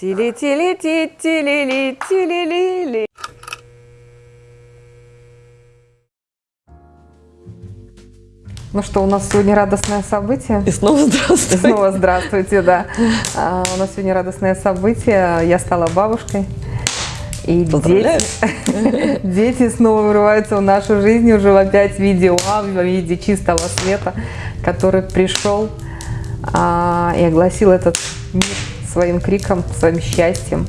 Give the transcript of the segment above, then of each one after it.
Тили-тили-ти, тили-ли, тили-ли-ли. Ну что, у нас сегодня радостное событие. И снова здравствуйте. И снова здравствуйте, да. А, у нас сегодня радостное событие. Я стала бабушкой. И дети, дети снова врываются в нашу жизнь уже опять в виде УА, в виде чистого света, который пришел а, и огласил этот мир своим криком, своим счастьем,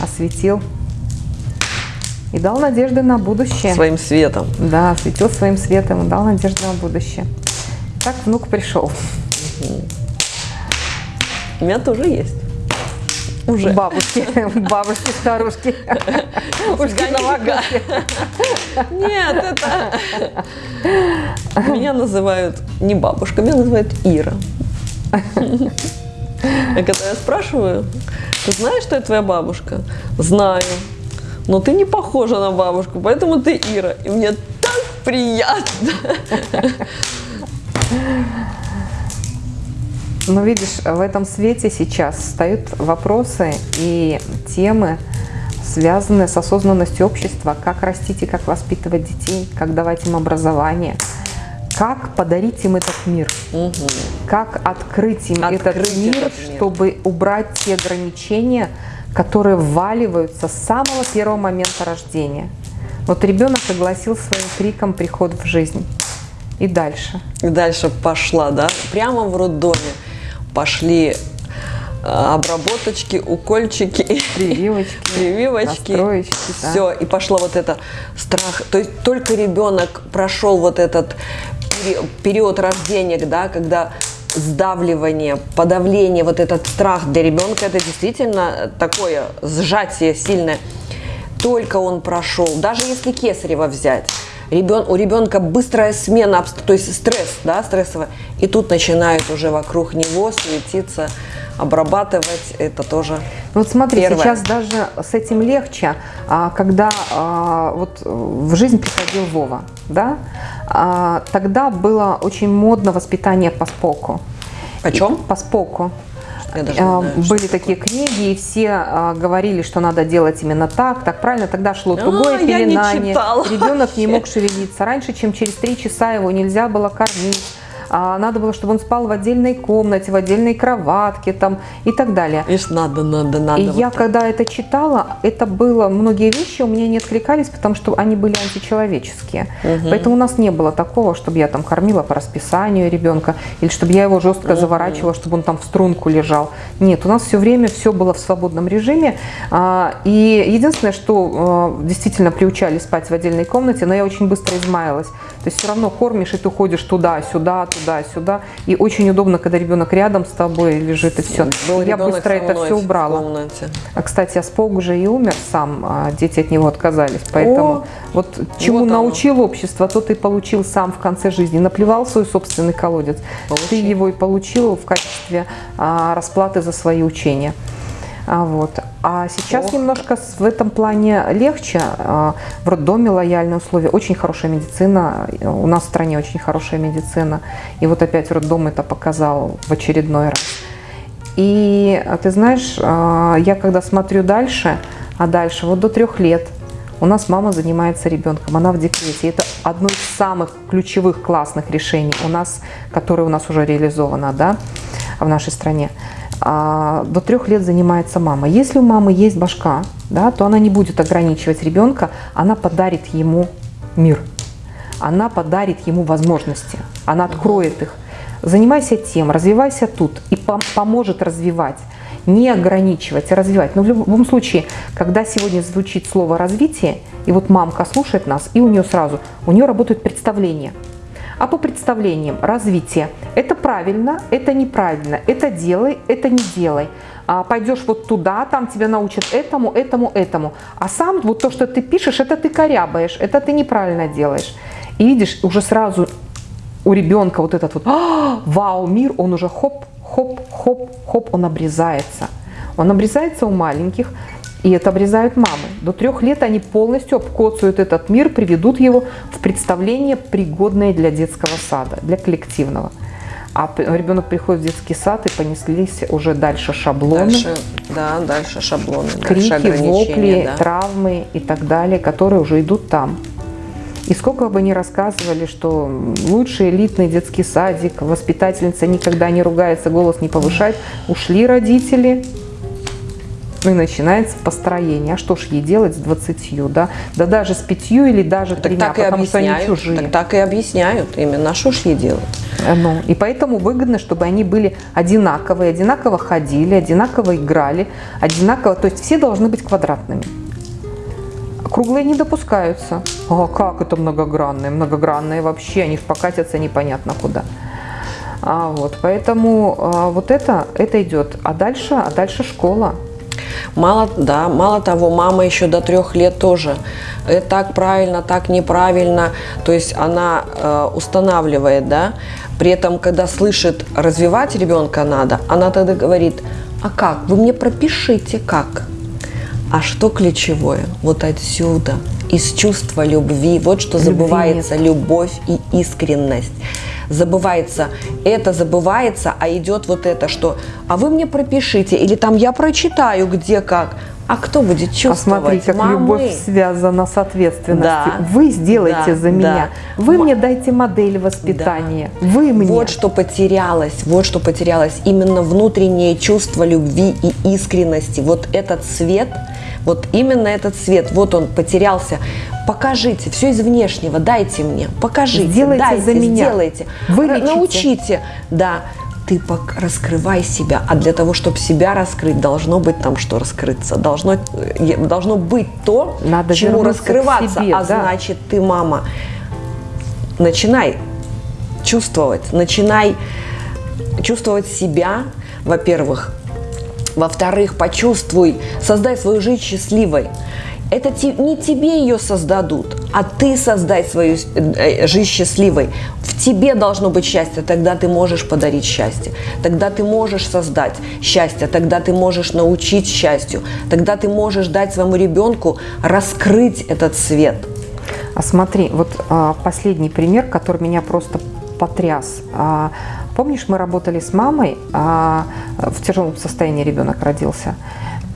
осветил и дал надежды на будущее. Своим светом. Да, осветил своим светом и дал надежды на будущее. Так внук пришел. У меня тоже есть. Уже. Бабушки, бабушки, старушки. Ушки на Нет, это... Меня называют не бабушка, меня называют Ира. И когда я спрашиваю, ты знаешь, что это твоя бабушка? Знаю. Но ты не похожа на бабушку, поэтому ты Ира. И мне так приятно. Но видишь, в этом свете сейчас встают вопросы и темы, связанные с осознанностью общества, как растить и как воспитывать детей, как давать им образование, как подарить им этот мир, угу. как открыть им открыть этот, мир, этот мир, чтобы убрать те ограничения, которые вваливаются с самого первого момента рождения. Вот ребенок огласил своим криком приход в жизнь. И дальше. И дальше пошла, да? Прямо в роддоме пошли э, обработочки, укольчики, прививочки, прививочки все, да. и пошло вот это страх. То есть только ребенок прошел вот этот период рождения, да, когда сдавливание, подавление, вот этот страх для ребенка, это действительно такое сжатие сильное. Только он прошел, даже если кесарево взять, ребен, у ребенка быстрая смена, то есть стресс, да, стрессовая, и тут начинают уже вокруг него светиться, обрабатывать, это тоже Вот смотри, первое. сейчас даже с этим легче, а, когда а, вот в жизнь приходил Вова, да, тогда было очень модно воспитание по споку. О чем? По споку. Знаю, Были такие книги, и все а, говорили, что надо делать именно так, так правильно. Тогда шло тугое а, пеленание. Ребенок не мог шевелиться. Раньше, чем через три часа его нельзя было кормить а надо было, чтобы он спал в отдельной комнате, в отдельной кроватке там и так далее. Ишь, надо, надо, надо. И вот я, так. когда это читала, это было, многие вещи у меня не откликались, потому что они были античеловеческие. Угу. Поэтому у нас не было такого, чтобы я там кормила по расписанию ребенка, или чтобы я его жестко угу. заворачивала, чтобы он там в струнку лежал. Нет, у нас все время все было в свободном режиме. А, и единственное, что а, действительно приучали спать в отдельной комнате, но я очень быстро измаялась. То есть все равно кормишь, и ты ходишь туда-сюда, туда туда-сюда. И очень удобно, когда ребенок рядом с тобой лежит и все. Был я быстро это все убрала. А, кстати, Аспог уже и умер сам, а дети от него отказались. Поэтому О, вот чему вот научил общество, то ты получил сам в конце жизни. Наплевал свой собственный колодец. Получи. Ты его и получил в качестве а, расплаты за свои учения. А, вот. а сейчас Ох. немножко в этом плане легче. А, в роддоме лояльные условия, очень хорошая медицина. У нас в стране очень хорошая медицина. И вот опять роддом это показал в очередной раз. И а, ты знаешь, я когда смотрю дальше, а дальше, вот до трех лет, у нас мама занимается ребенком, она в декрете. Это одно из самых ключевых классных решений у нас, которое у нас уже реализовано да, в нашей стране а, до трех лет занимается мама. Если у мамы есть башка, да, то она не будет ограничивать ребенка, она подарит ему мир, она подарит ему возможности, она откроет их. Занимайся тем, развивайся тут и поможет развивать. Не ограничивать, а развивать. Но в любом случае, когда сегодня звучит слово «развитие», и вот мамка слушает нас, и у нее сразу, у нее работают представления – а по представлениям развитие. Это правильно, это неправильно, это делай, это не делай. А пойдешь вот туда, там тебя научат этому, этому, этому. А сам вот то, что ты пишешь, это ты корябаешь, это ты неправильно делаешь. И видишь, уже сразу у ребенка вот этот вот «А, вау, мир, он уже хоп, хоп, хоп, хоп, он обрезается. Он обрезается у маленьких, и это обрезают мамы. До трех лет они полностью обкоцают этот мир, приведут его в представление, пригодное для детского сада, для коллективного. А ребенок приходит в детский сад и понеслись уже дальше шаблоны. Дальше, да, дальше шаблоны. Крики, дальше вопли, да. травмы и так далее, которые уже идут там. И сколько бы ни рассказывали, что лучший элитный детский садик, воспитательница никогда не ругается, голос не повышает, ушли родители, и начинается построение. А что ж ей делать с 20, да? Да даже с пятью или даже так тремя, так и потому что они чужие. Так, так и объясняют именно, а что ж ей делать? Ну, и поэтому выгодно, чтобы они были одинаковые, одинаково ходили, одинаково играли, одинаково, то есть все должны быть квадратными. Круглые не допускаются. А как это многогранные? Многогранные вообще, они покатятся непонятно куда. А вот, поэтому а, вот это, это идет. А дальше, а дальше школа. Мало, да, мало того, мама еще до трех лет тоже. Это так правильно, так неправильно. То есть она э, устанавливает, да. При этом, когда слышит, развивать ребенка надо, она тогда говорит, а как? Вы мне пропишите, как? А что ключевое? Вот отсюда, из чувства любви. Вот что Любви забывается нет. любовь и искренность. Забывается, это забывается, а идет вот это, что а вы мне пропишите, или там я прочитаю, где как. А кто будет чувствовать? Посмотри, как Мамы. любовь связана с ответственностью. Да, вы сделайте да, за меня. Да. Вы мне дайте модель воспитания. Да. Вы мне. Вот что потерялось, вот что потерялось. Именно внутреннее чувство любви и искренности. Вот этот свет – вот именно этот цвет, вот он потерялся. Покажите, все из внешнего, дайте мне, покажите, сделайте дайте, за меня. сделайте, Вылечите. научите, да. Ты раскрывай себя, а для того, чтобы себя раскрыть, должно быть там что раскрыться, должно, должно быть то, Надо чему раскрываться, себе, а да. значит ты мама. Начинай чувствовать, начинай чувствовать себя, во-первых, во-вторых, почувствуй, создай свою жизнь счастливой. Это не тебе ее создадут, а ты создай свою э, жизнь счастливой. В тебе должно быть счастье, тогда ты можешь подарить счастье, тогда ты можешь создать счастье, тогда ты можешь научить счастью, тогда ты можешь дать своему ребенку раскрыть этот свет. А смотри, вот а, последний пример, который меня просто потряс. А, Помнишь, мы работали с мамой, а в тяжелом состоянии ребенок родился.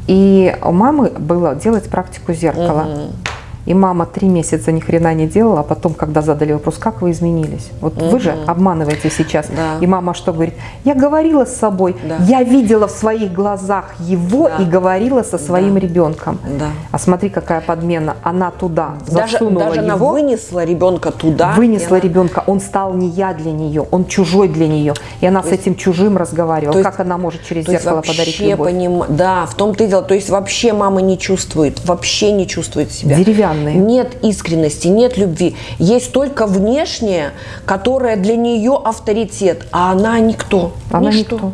И у мамы было делать практику зеркала. Угу. И мама три месяца ни хрена не делала, а потом, когда задали вопрос, как вы изменились? Вот угу. вы же обманываете сейчас. Да. И мама что говорит? Я говорила с собой, да. я видела в своих глазах его да. и говорила со своим да. ребенком. Да. А смотри, какая подмена. Она туда даже, засунула даже его. она вынесла ребенка туда. Вынесла она... ребенка. Он стал не я для нее, он чужой для нее. И она то с есть, этим чужим разговаривала. Есть, как она может через зеркало подарить любовь? Поним... Да, в том-то и дело. То есть вообще мама не чувствует, вообще не чувствует себя. Деревянная данные. Нет искренности, нет любви. Есть только внешнее, которое для нее авторитет, а она никто. Она ничто. никто.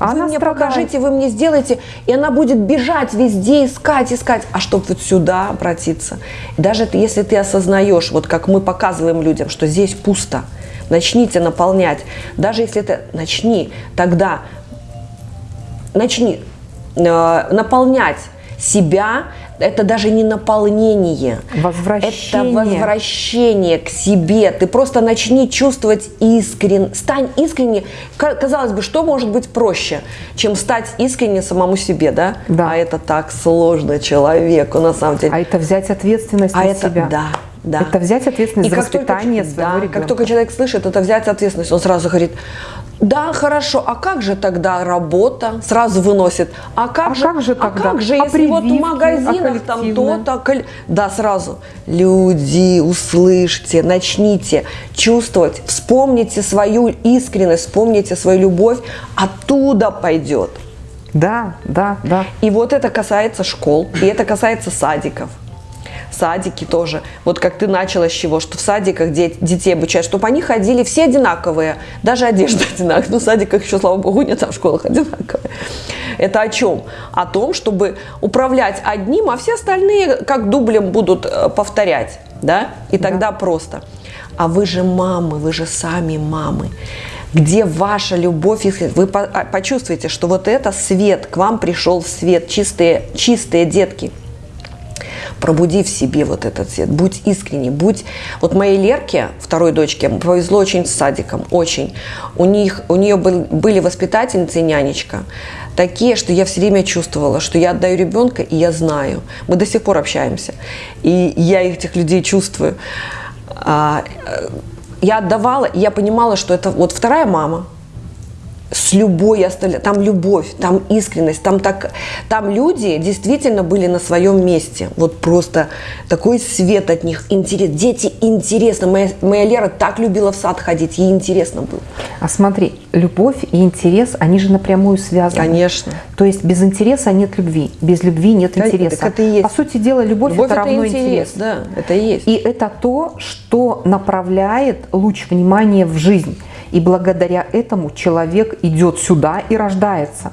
Вы она мне страдает. покажите, вы мне сделаете, и она будет бежать везде, искать, искать. А чтобы вот сюда обратиться. Даже если ты осознаешь, вот как мы показываем людям, что здесь пусто, начните наполнять. Даже если это начни, тогда начни э, наполнять себя это даже не наполнение. Возвращение. Это возвращение к себе. Ты просто начни чувствовать искрен. Стань искренне. Казалось бы, что может быть проще, чем стать искренне самому себе, да? Да. А это так сложно человеку, на самом деле. А это взять ответственность а на это, себя. Да, да. Это взять ответственность и за воспитание только, своего да, ребенка. Как только человек слышит, это взять ответственность, он сразу говорит, да, хорошо, а как же тогда работа? Сразу выносит. А как, а же, как же а тогда? как же, а если вот в магазинах а там то-то... Да, сразу. Люди, услышьте, начните чувствовать, вспомните свою искренность, вспомните свою любовь, оттуда пойдет. Да, да, да. И вот это касается школ, и это касается садиков садики тоже. Вот как ты начала с чего, что в садиках де- детей обучают, чтобы они ходили все одинаковые, даже одежда одинаковая. Ну, в садиках еще, слава богу, нет, а в школах одинаковые. Это о чем? О том, чтобы управлять одним, а все остальные как дублем будут э, повторять, да? И тогда да. просто. А вы же мамы, вы же сами мамы где ваша любовь, вы а, почувствуете, что вот это свет, к вам пришел свет, чистые, чистые детки – пробуди в себе вот этот цвет, будь искренний, будь... Вот моей Лерке, второй дочке, повезло очень с садиком, очень. У, них, у нее был, были воспитательницы и нянечка, такие, что я все время чувствовала, что я отдаю ребенка, и я знаю. Мы до сих пор общаемся, и я этих людей чувствую. А, э, я отдавала, и я понимала, что это вот вторая мама – с любой остальной, там любовь, там искренность, там так, там люди действительно были на своем месте, вот просто такой свет от них, интерес, дети интересно, моя, моя Лера так любила в сад ходить, ей интересно было. А смотри, любовь и интерес, они же напрямую связаны. Конечно. То есть без интереса нет любви, без любви нет да, интереса. Так это и есть. По сути дела, любовь, любовь это, это равно интерес, интерес. Да, это и есть. И это то, что направляет луч внимания в жизнь. И благодаря этому человек идет сюда и рождается.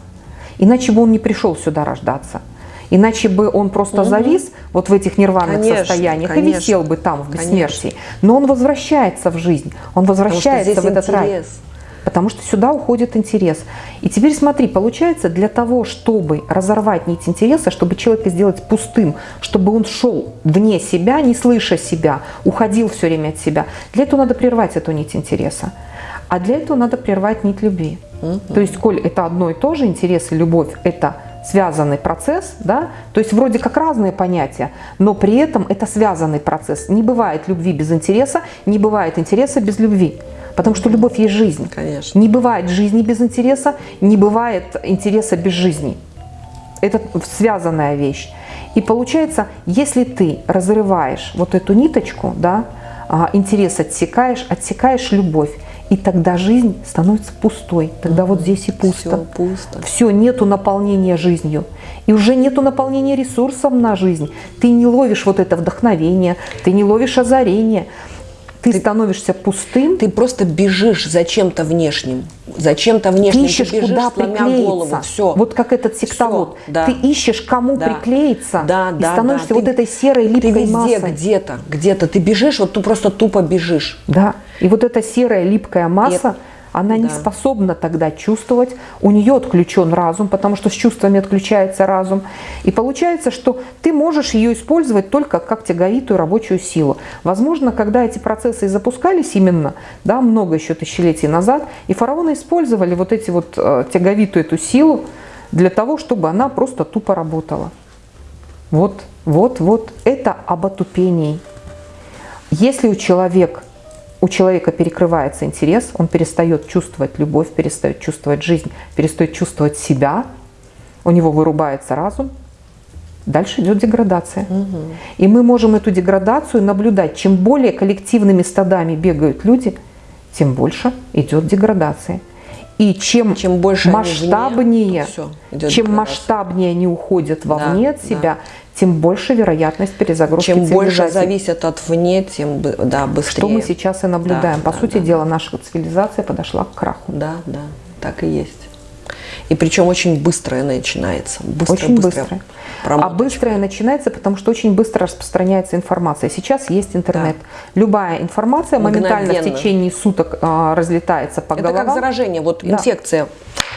Иначе бы он не пришел сюда рождаться. Иначе бы он просто угу. завис вот в этих нирванных конечно, состояниях конечно. и висел бы там в бессмертии. Конечно. Но он возвращается в жизнь, он возвращается в этот интерес. рай. Потому что сюда уходит интерес. И теперь смотри, получается, для того, чтобы разорвать нить интереса, чтобы человека сделать пустым, чтобы он шел вне себя, не слыша себя, уходил все время от себя, для этого надо прервать эту нить интереса. А для этого надо прервать нить любви. Угу. То есть, коль это одно и то же, интерес и любовь – это связанный процесс, да, то есть вроде как разные понятия, но при этом это связанный процесс. Не бывает любви без интереса, не бывает интереса без любви. Потому что любовь есть жизнь. Конечно. Не бывает жизни без интереса, не бывает интереса без жизни. Это связанная вещь. И получается, если ты разрываешь вот эту ниточку, да, а, интерес отсекаешь, отсекаешь любовь, и тогда жизнь становится пустой. Тогда угу. вот здесь и пусто. Все пусто. Все, нету наполнения жизнью. И уже нету наполнения ресурсом на жизнь. Ты не ловишь вот это вдохновение, ты не ловишь озарение. Ты, ты становишься пустым. Ты просто бежишь за чем-то внешним. За чем-то внешним. Ты ищешь, ты бежишь, куда приклеиться. Голову. Все. Вот как этот сектовод. Все, да. Ты ищешь, кому да. приклеиться. Да, и да, становишься да. вот ты, этой серой липкой ты везде, массой. где-то, где-то. Ты бежишь, вот ты просто тупо бежишь. Да. И вот эта серая липкая масса, и она да. не способна тогда чувствовать, у нее отключен разум, потому что с чувствами отключается разум. И получается, что ты можешь ее использовать только как тяговитую рабочую силу. Возможно, когда эти процессы запускались именно, да, много еще тысячелетий назад, и фараоны использовали вот эти вот э, тяговитую эту силу для того, чтобы она просто тупо работала. Вот, вот, вот, это об отупении. Если у человека у человека перекрывается интерес, он перестает чувствовать любовь, перестает чувствовать жизнь, перестает чувствовать себя, у него вырубается разум, дальше идет деградация. Угу. И мы можем эту деградацию наблюдать. Чем более коллективными стадами бегают люди, тем больше идет деградация. И чем, чем больше масштабнее, вне, чем масштабнее они уходят вовне да, от себя, да тем больше вероятность перезагрузки Чем больше зависит от вне, тем да, быстрее. Что мы сейчас и наблюдаем. Да, По да, сути да. дела, наша цивилизация подошла к краху. Да, да, так и есть. И причем очень быстрое начинается. Быстро, очень быстрое. А быстрое начинается, потому что очень быстро распространяется информация. Сейчас есть интернет. Да. Любая информация моментально в течение суток а, разлетается по Это головам. как заражение. Вот да. инфекция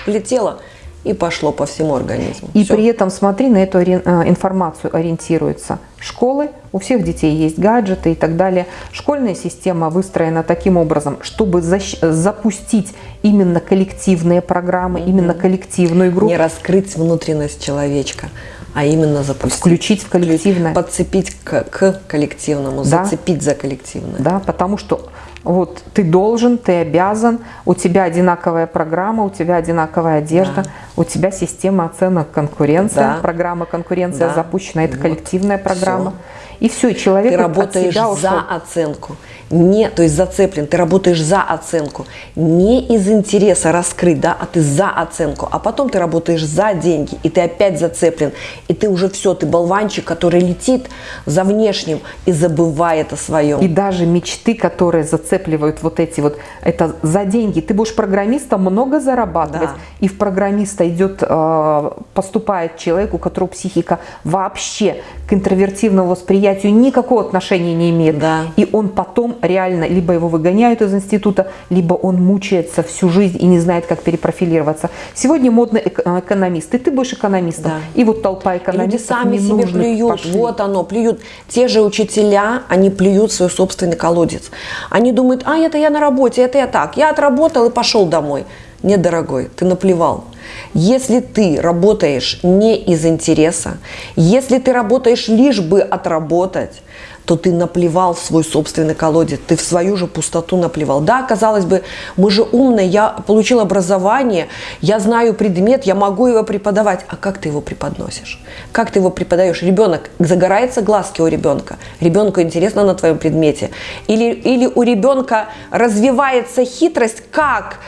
влетела, и пошло по всему организму. И Все. при этом, смотри, на эту э, информацию ориентируются школы, у всех детей есть гаджеты и так далее. Школьная система выстроена таким образом, чтобы запустить именно коллективные программы, угу. именно коллективную игру. Не раскрыть внутренность человечка, а именно запустить. Включить в коллективное. Подцепить к, к коллективному, да. зацепить за коллективное. Да, потому что вот ты должен, ты обязан, у тебя одинаковая программа, у тебя одинаковая одежда, да. у тебя система оценок конкуренция, да. программа конкуренция да. запущена, это вот. коллективная программа. Все. И все, человек ты работаешь за оценку не, то есть зацеплен, ты работаешь за оценку, не из интереса раскрыть, да, а ты за оценку, а потом ты работаешь за деньги, и ты опять зацеплен, и ты уже все, ты болванчик, который летит за внешним и забывает о своем. И даже мечты, которые зацепливают вот эти вот, это за деньги. Ты будешь программистом много зарабатывать, да. и в программиста идет, э, поступает человек, у которого психика вообще к интровертивному восприятию никакого отношения не имеет. Да. И он потом реально, либо его выгоняют из института, либо он мучается всю жизнь и не знает, как перепрофилироваться. Сегодня модно экономист, и ты будешь экономистом. Да. И вот толпа экономистов И люди сами себе плюют, пошли. вот оно, плюют. Те же учителя, они плюют свой собственный колодец. Они думают, а это я на работе, это я так, я отработал и пошел домой. Нет, дорогой, ты наплевал. Если ты работаешь не из интереса, если ты работаешь лишь бы отработать, то ты наплевал в свой собственный колодец, ты в свою же пустоту наплевал. Да, казалось бы, мы же умные, я получил образование, я знаю предмет, я могу его преподавать. А как ты его преподносишь? Как ты его преподаешь? Ребенок, загорается глазки у ребенка, ребенку интересно на твоем предмете. Или, или у ребенка развивается хитрость, как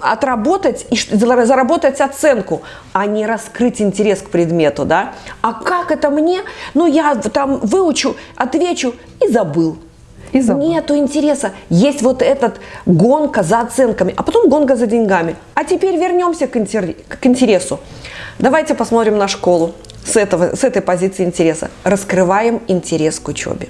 отработать и заработать оценку, а не раскрыть интерес к предмету, да? А как это мне? Ну, я там выучу, отвечу и забыл. И забыл. Нету интереса. Есть вот этот гонка за оценками, а потом гонка за деньгами. А теперь вернемся к, интересу. Давайте посмотрим на школу с, этого, с этой позиции интереса. Раскрываем интерес к учебе.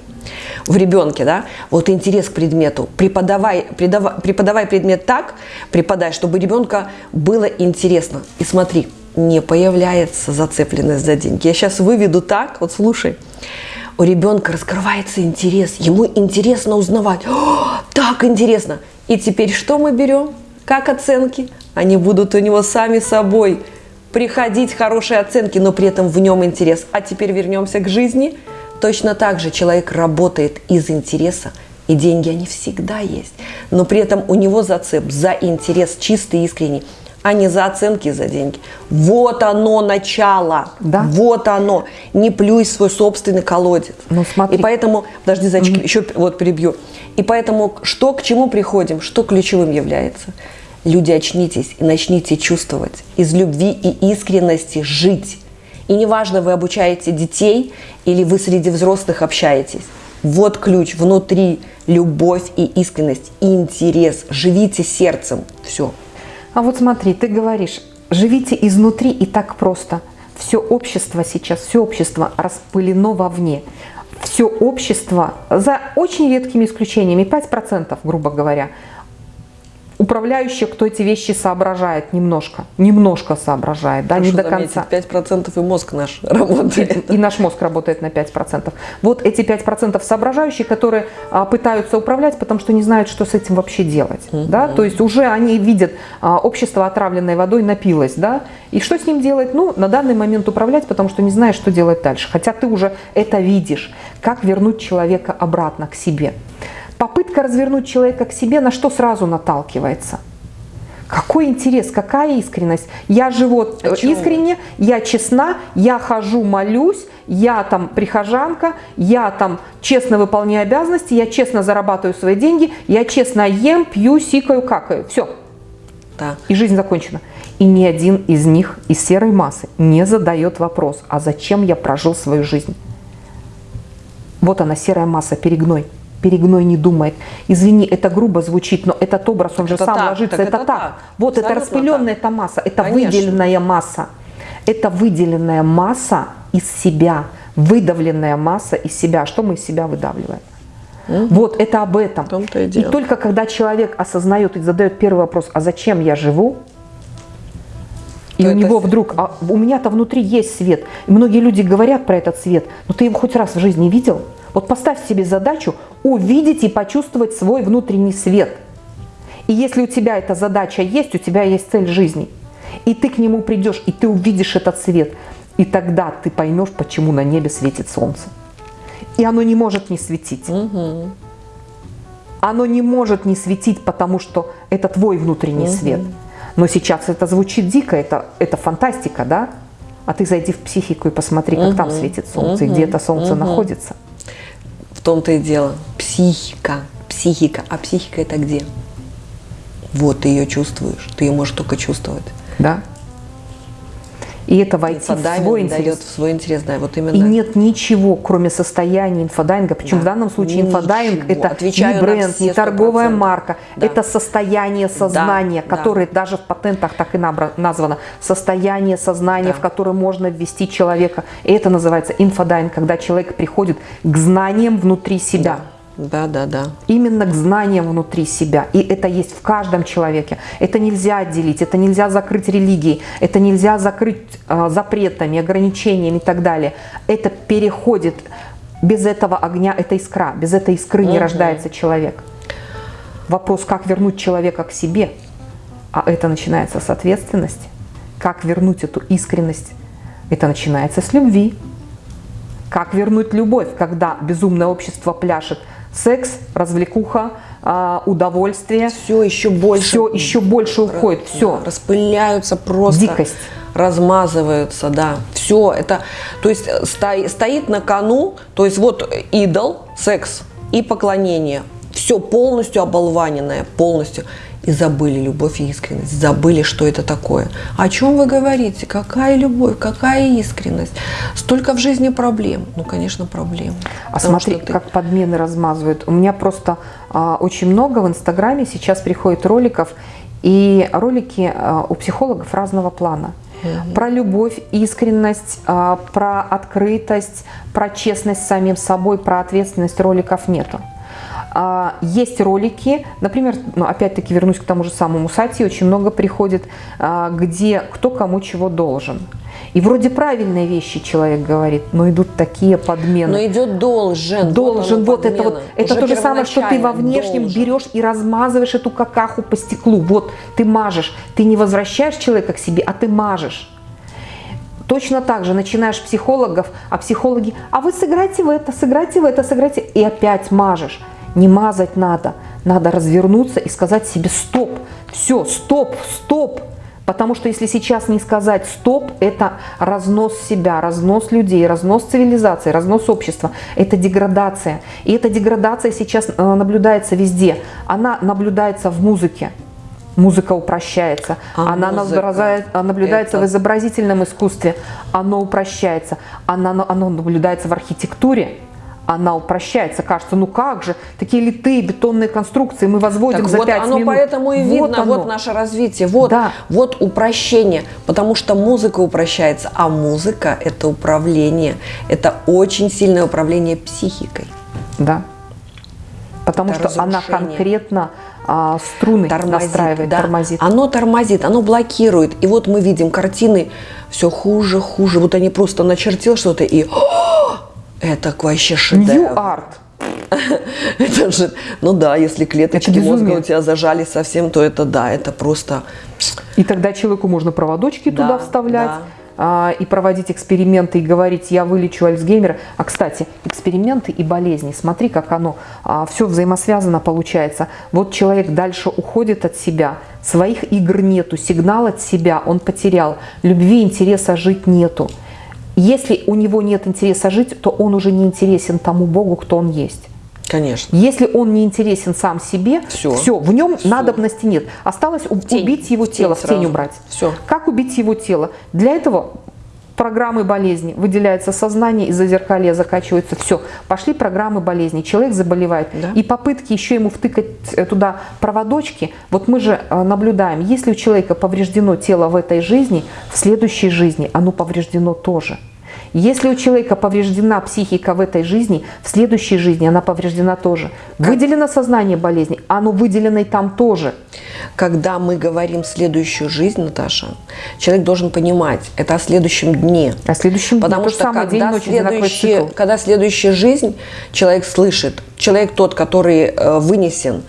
В ребенке, да, вот интерес к предмету. Преподавай, преподавай, преподавай предмет так, преподай, чтобы ребенка было интересно. И смотри, не появляется зацепленность за деньги. Я сейчас выведу так, вот слушай. У ребенка раскрывается интерес, ему интересно узнавать. О, так интересно. И теперь что мы берем? Как оценки? Они будут у него сами собой приходить хорошие оценки, но при этом в нем интерес. А теперь вернемся к жизни. Точно так же человек работает из интереса, и деньги они всегда есть. Но при этом у него зацеп за интерес чистый, искренний, а не за оценки за деньги. Вот оно начало. Да? Вот оно. Не плюй свой собственный колодец. Ну, смотри. И поэтому, подожди, зайчики, mm-hmm. еще вот перебью. И поэтому что к чему приходим, что ключевым является – Люди, очнитесь и начните чувствовать, из любви и искренности жить. И неважно, вы обучаете детей или вы среди взрослых общаетесь. Вот ключ внутри, любовь и искренность, и интерес. Живите сердцем. Все. А вот смотри, ты говоришь, живите изнутри и так просто. Все общество сейчас, все общество распылено вовне. Все общество, за очень редкими исключениями, 5%, грубо говоря, управляющий, кто эти вещи соображает немножко, немножко соображает, да, не до конца. 5% и мозг наш работает. И, и наш мозг работает на 5%. Вот эти 5% соображающие, которые а, пытаются управлять, потому что не знают, что с этим вообще делать. Mm -hmm. да? То есть уже они видят, а, общество отравленной водой напилось, да, и что с ним делать? Ну, на данный момент управлять, потому что не знаешь, что делать дальше. Хотя ты уже это видишь, как вернуть человека обратно к себе. Попытка развернуть человека к себе на что сразу наталкивается? Какой интерес, какая искренность? Я живу а искренне, я честна, я хожу, молюсь, я там прихожанка, я там честно выполняю обязанности, я честно зарабатываю свои деньги, я честно ем, пью, сикаю, какаю. Все. Да. И жизнь закончена. И ни один из них, из серой массы, не задает вопрос, а зачем я прожил свою жизнь? Вот она, серая масса, перегной перегной не думает. Извини, это грубо звучит, но этот образ, он это же сам так, ложится. Это, это так. так. Вот Абсолютно это распыленная так. эта масса, это Конечно. выделенная масса. Это выделенная масса из себя, выдавленная масса из себя. Что мы из себя выдавливаем? Угу. Вот это об этом. И, и только когда человек осознает и задает первый вопрос, а зачем я живу, и То у него вдруг, а у меня-то внутри есть свет. И многие люди говорят про этот свет, но ты его хоть раз в жизни видел? Вот поставь себе задачу увидеть и почувствовать свой внутренний свет. И если у тебя эта задача есть, у тебя есть цель жизни, и ты к нему придешь, и ты увидишь этот свет, и тогда ты поймешь, почему на небе светит солнце. И оно не может не светить. Угу. Оно не может не светить, потому что это твой внутренний угу. свет. Но сейчас это звучит дико, это, это фантастика, да? А ты зайди в психику и посмотри, как угу. там светит солнце, угу. и где это солнце угу. находится том-то и дело. Психика, психика. А психика это где? Вот ты ее чувствуешь. Ты ее можешь только чувствовать. Да. И это войти в свой интерес. дает в свой интерес, да, вот именно. И нет ничего, кроме состояния инфодайвинга. Причем да. в данном случае ничего. инфодайвинг это Отвечаю не бренд, не торговая 100%. марка. Да. Это состояние сознания, да. которое да. даже в патентах так и названо. Состояние сознания, да. в которое можно ввести человека. И это называется инфодайвинг, когда человек приходит к знаниям внутри себя. Да да, да, да. Именно к знаниям внутри себя. И это есть в каждом человеке. Это нельзя отделить, это нельзя закрыть религией, это нельзя закрыть э, запретами, ограничениями и так далее. Это переходит. Без этого огня это искра. Без этой искры угу. не рождается человек. Вопрос, как вернуть человека к себе. А это начинается с ответственности. Как вернуть эту искренность? Это начинается с любви. Как вернуть любовь, когда безумное общество пляшет – секс, развлекуха, а, удовольствие. Все еще больше. Все еще больше уходит. Все. распыляются просто. Дикость. Размазываются, да. Все это, то есть э, стоит на кону, то есть вот идол, секс и поклонение. Все полностью оболваненное, полностью и забыли любовь и искренность, забыли, что это такое. О чем вы говорите? Какая любовь, какая искренность? Столько в жизни проблем. Ну, конечно, проблем. А смотри, ты... как подмены размазывают. У меня просто а, очень много в Инстаграме сейчас приходит роликов, и ролики а, у психологов разного плана. Угу. Про любовь, искренность, а, про открытость, про честность с самим собой, про ответственность роликов нету. А, есть ролики, например, ну, опять-таки вернусь к тому же самому сайте, очень много приходит, а, где кто кому чего должен. И вроде правильные вещи человек говорит, но идут такие подмены. Но идет должен. Должен, вот, вот это вот. Это то же самое, что ты во внешнем должен. берешь и размазываешь эту какаху по стеклу. Вот ты мажешь, ты не возвращаешь человека к себе, а ты мажешь. Точно так же начинаешь психологов, а психологи, а вы сыграйте в это, сыграйте в это, сыграйте, и опять мажешь не мазать надо. Надо развернуться и сказать себе стоп, все, стоп, стоп. Потому что если сейчас не сказать стоп, это разнос себя, разнос людей, разнос цивилизации, разнос общества. Это деградация. И эта деградация сейчас э, наблюдается везде. Она наблюдается в музыке. Музыка упрощается. А она музыка, наблюдается это... в изобразительном искусстве. Оно упрощается. Она, оно наблюдается в архитектуре она упрощается. Кажется, ну как же, такие литые бетонные конструкции мы возводим так за вот 5 оно минут. поэтому и видно, вот, вот наше развитие, вот, да. вот упрощение, потому что музыка упрощается, а музыка – это управление, это очень сильное управление психикой. Да, потому это что разрушение. она конкретно а, струны тормозит, настраивает, да. тормозит. Оно тормозит, оно блокирует. И вот мы видим картины все хуже, хуже. Вот они просто начертил что-то и это вообще шедевр. New art. это же, ну да, если клеточки мозга у тебя зажали совсем, то это да, это просто... И тогда человеку можно проводочки да, туда вставлять. Да а, и проводить эксперименты и говорить, я вылечу Альцгеймера. А, кстати, эксперименты и болезни, смотри, как оно а, все взаимосвязано получается. Вот человек дальше уходит от себя, своих игр нету, сигнал от себя он потерял, любви, интереса жить нету. Если у него нет интереса жить, то он уже не интересен тому Богу, кто он есть. Конечно. Если он не интересен сам себе, все, все в нем все. надобности нет. Осталось тень. убить его тело, тень в тень убрать. Все. Как убить его тело? Для этого программы болезни, выделяется сознание, из-за зеркалья закачивается, все, пошли программы болезни, человек заболевает. Да. И попытки еще ему втыкать э, туда проводочки, вот мы же э, наблюдаем, если у человека повреждено тело в этой жизни, в следующей жизни оно повреждено тоже. Если у человека повреждена психика в этой жизни, в следующей жизни она повреждена тоже. Выделено сознание болезни, оно выделено и там тоже. Когда мы говорим следующую жизнь, Наташа, человек должен понимать, это о следующем дне. О следующем Потому дне. что когда, день, следующий, когда следующая жизнь, человек слышит, человек тот, который э, вынесен,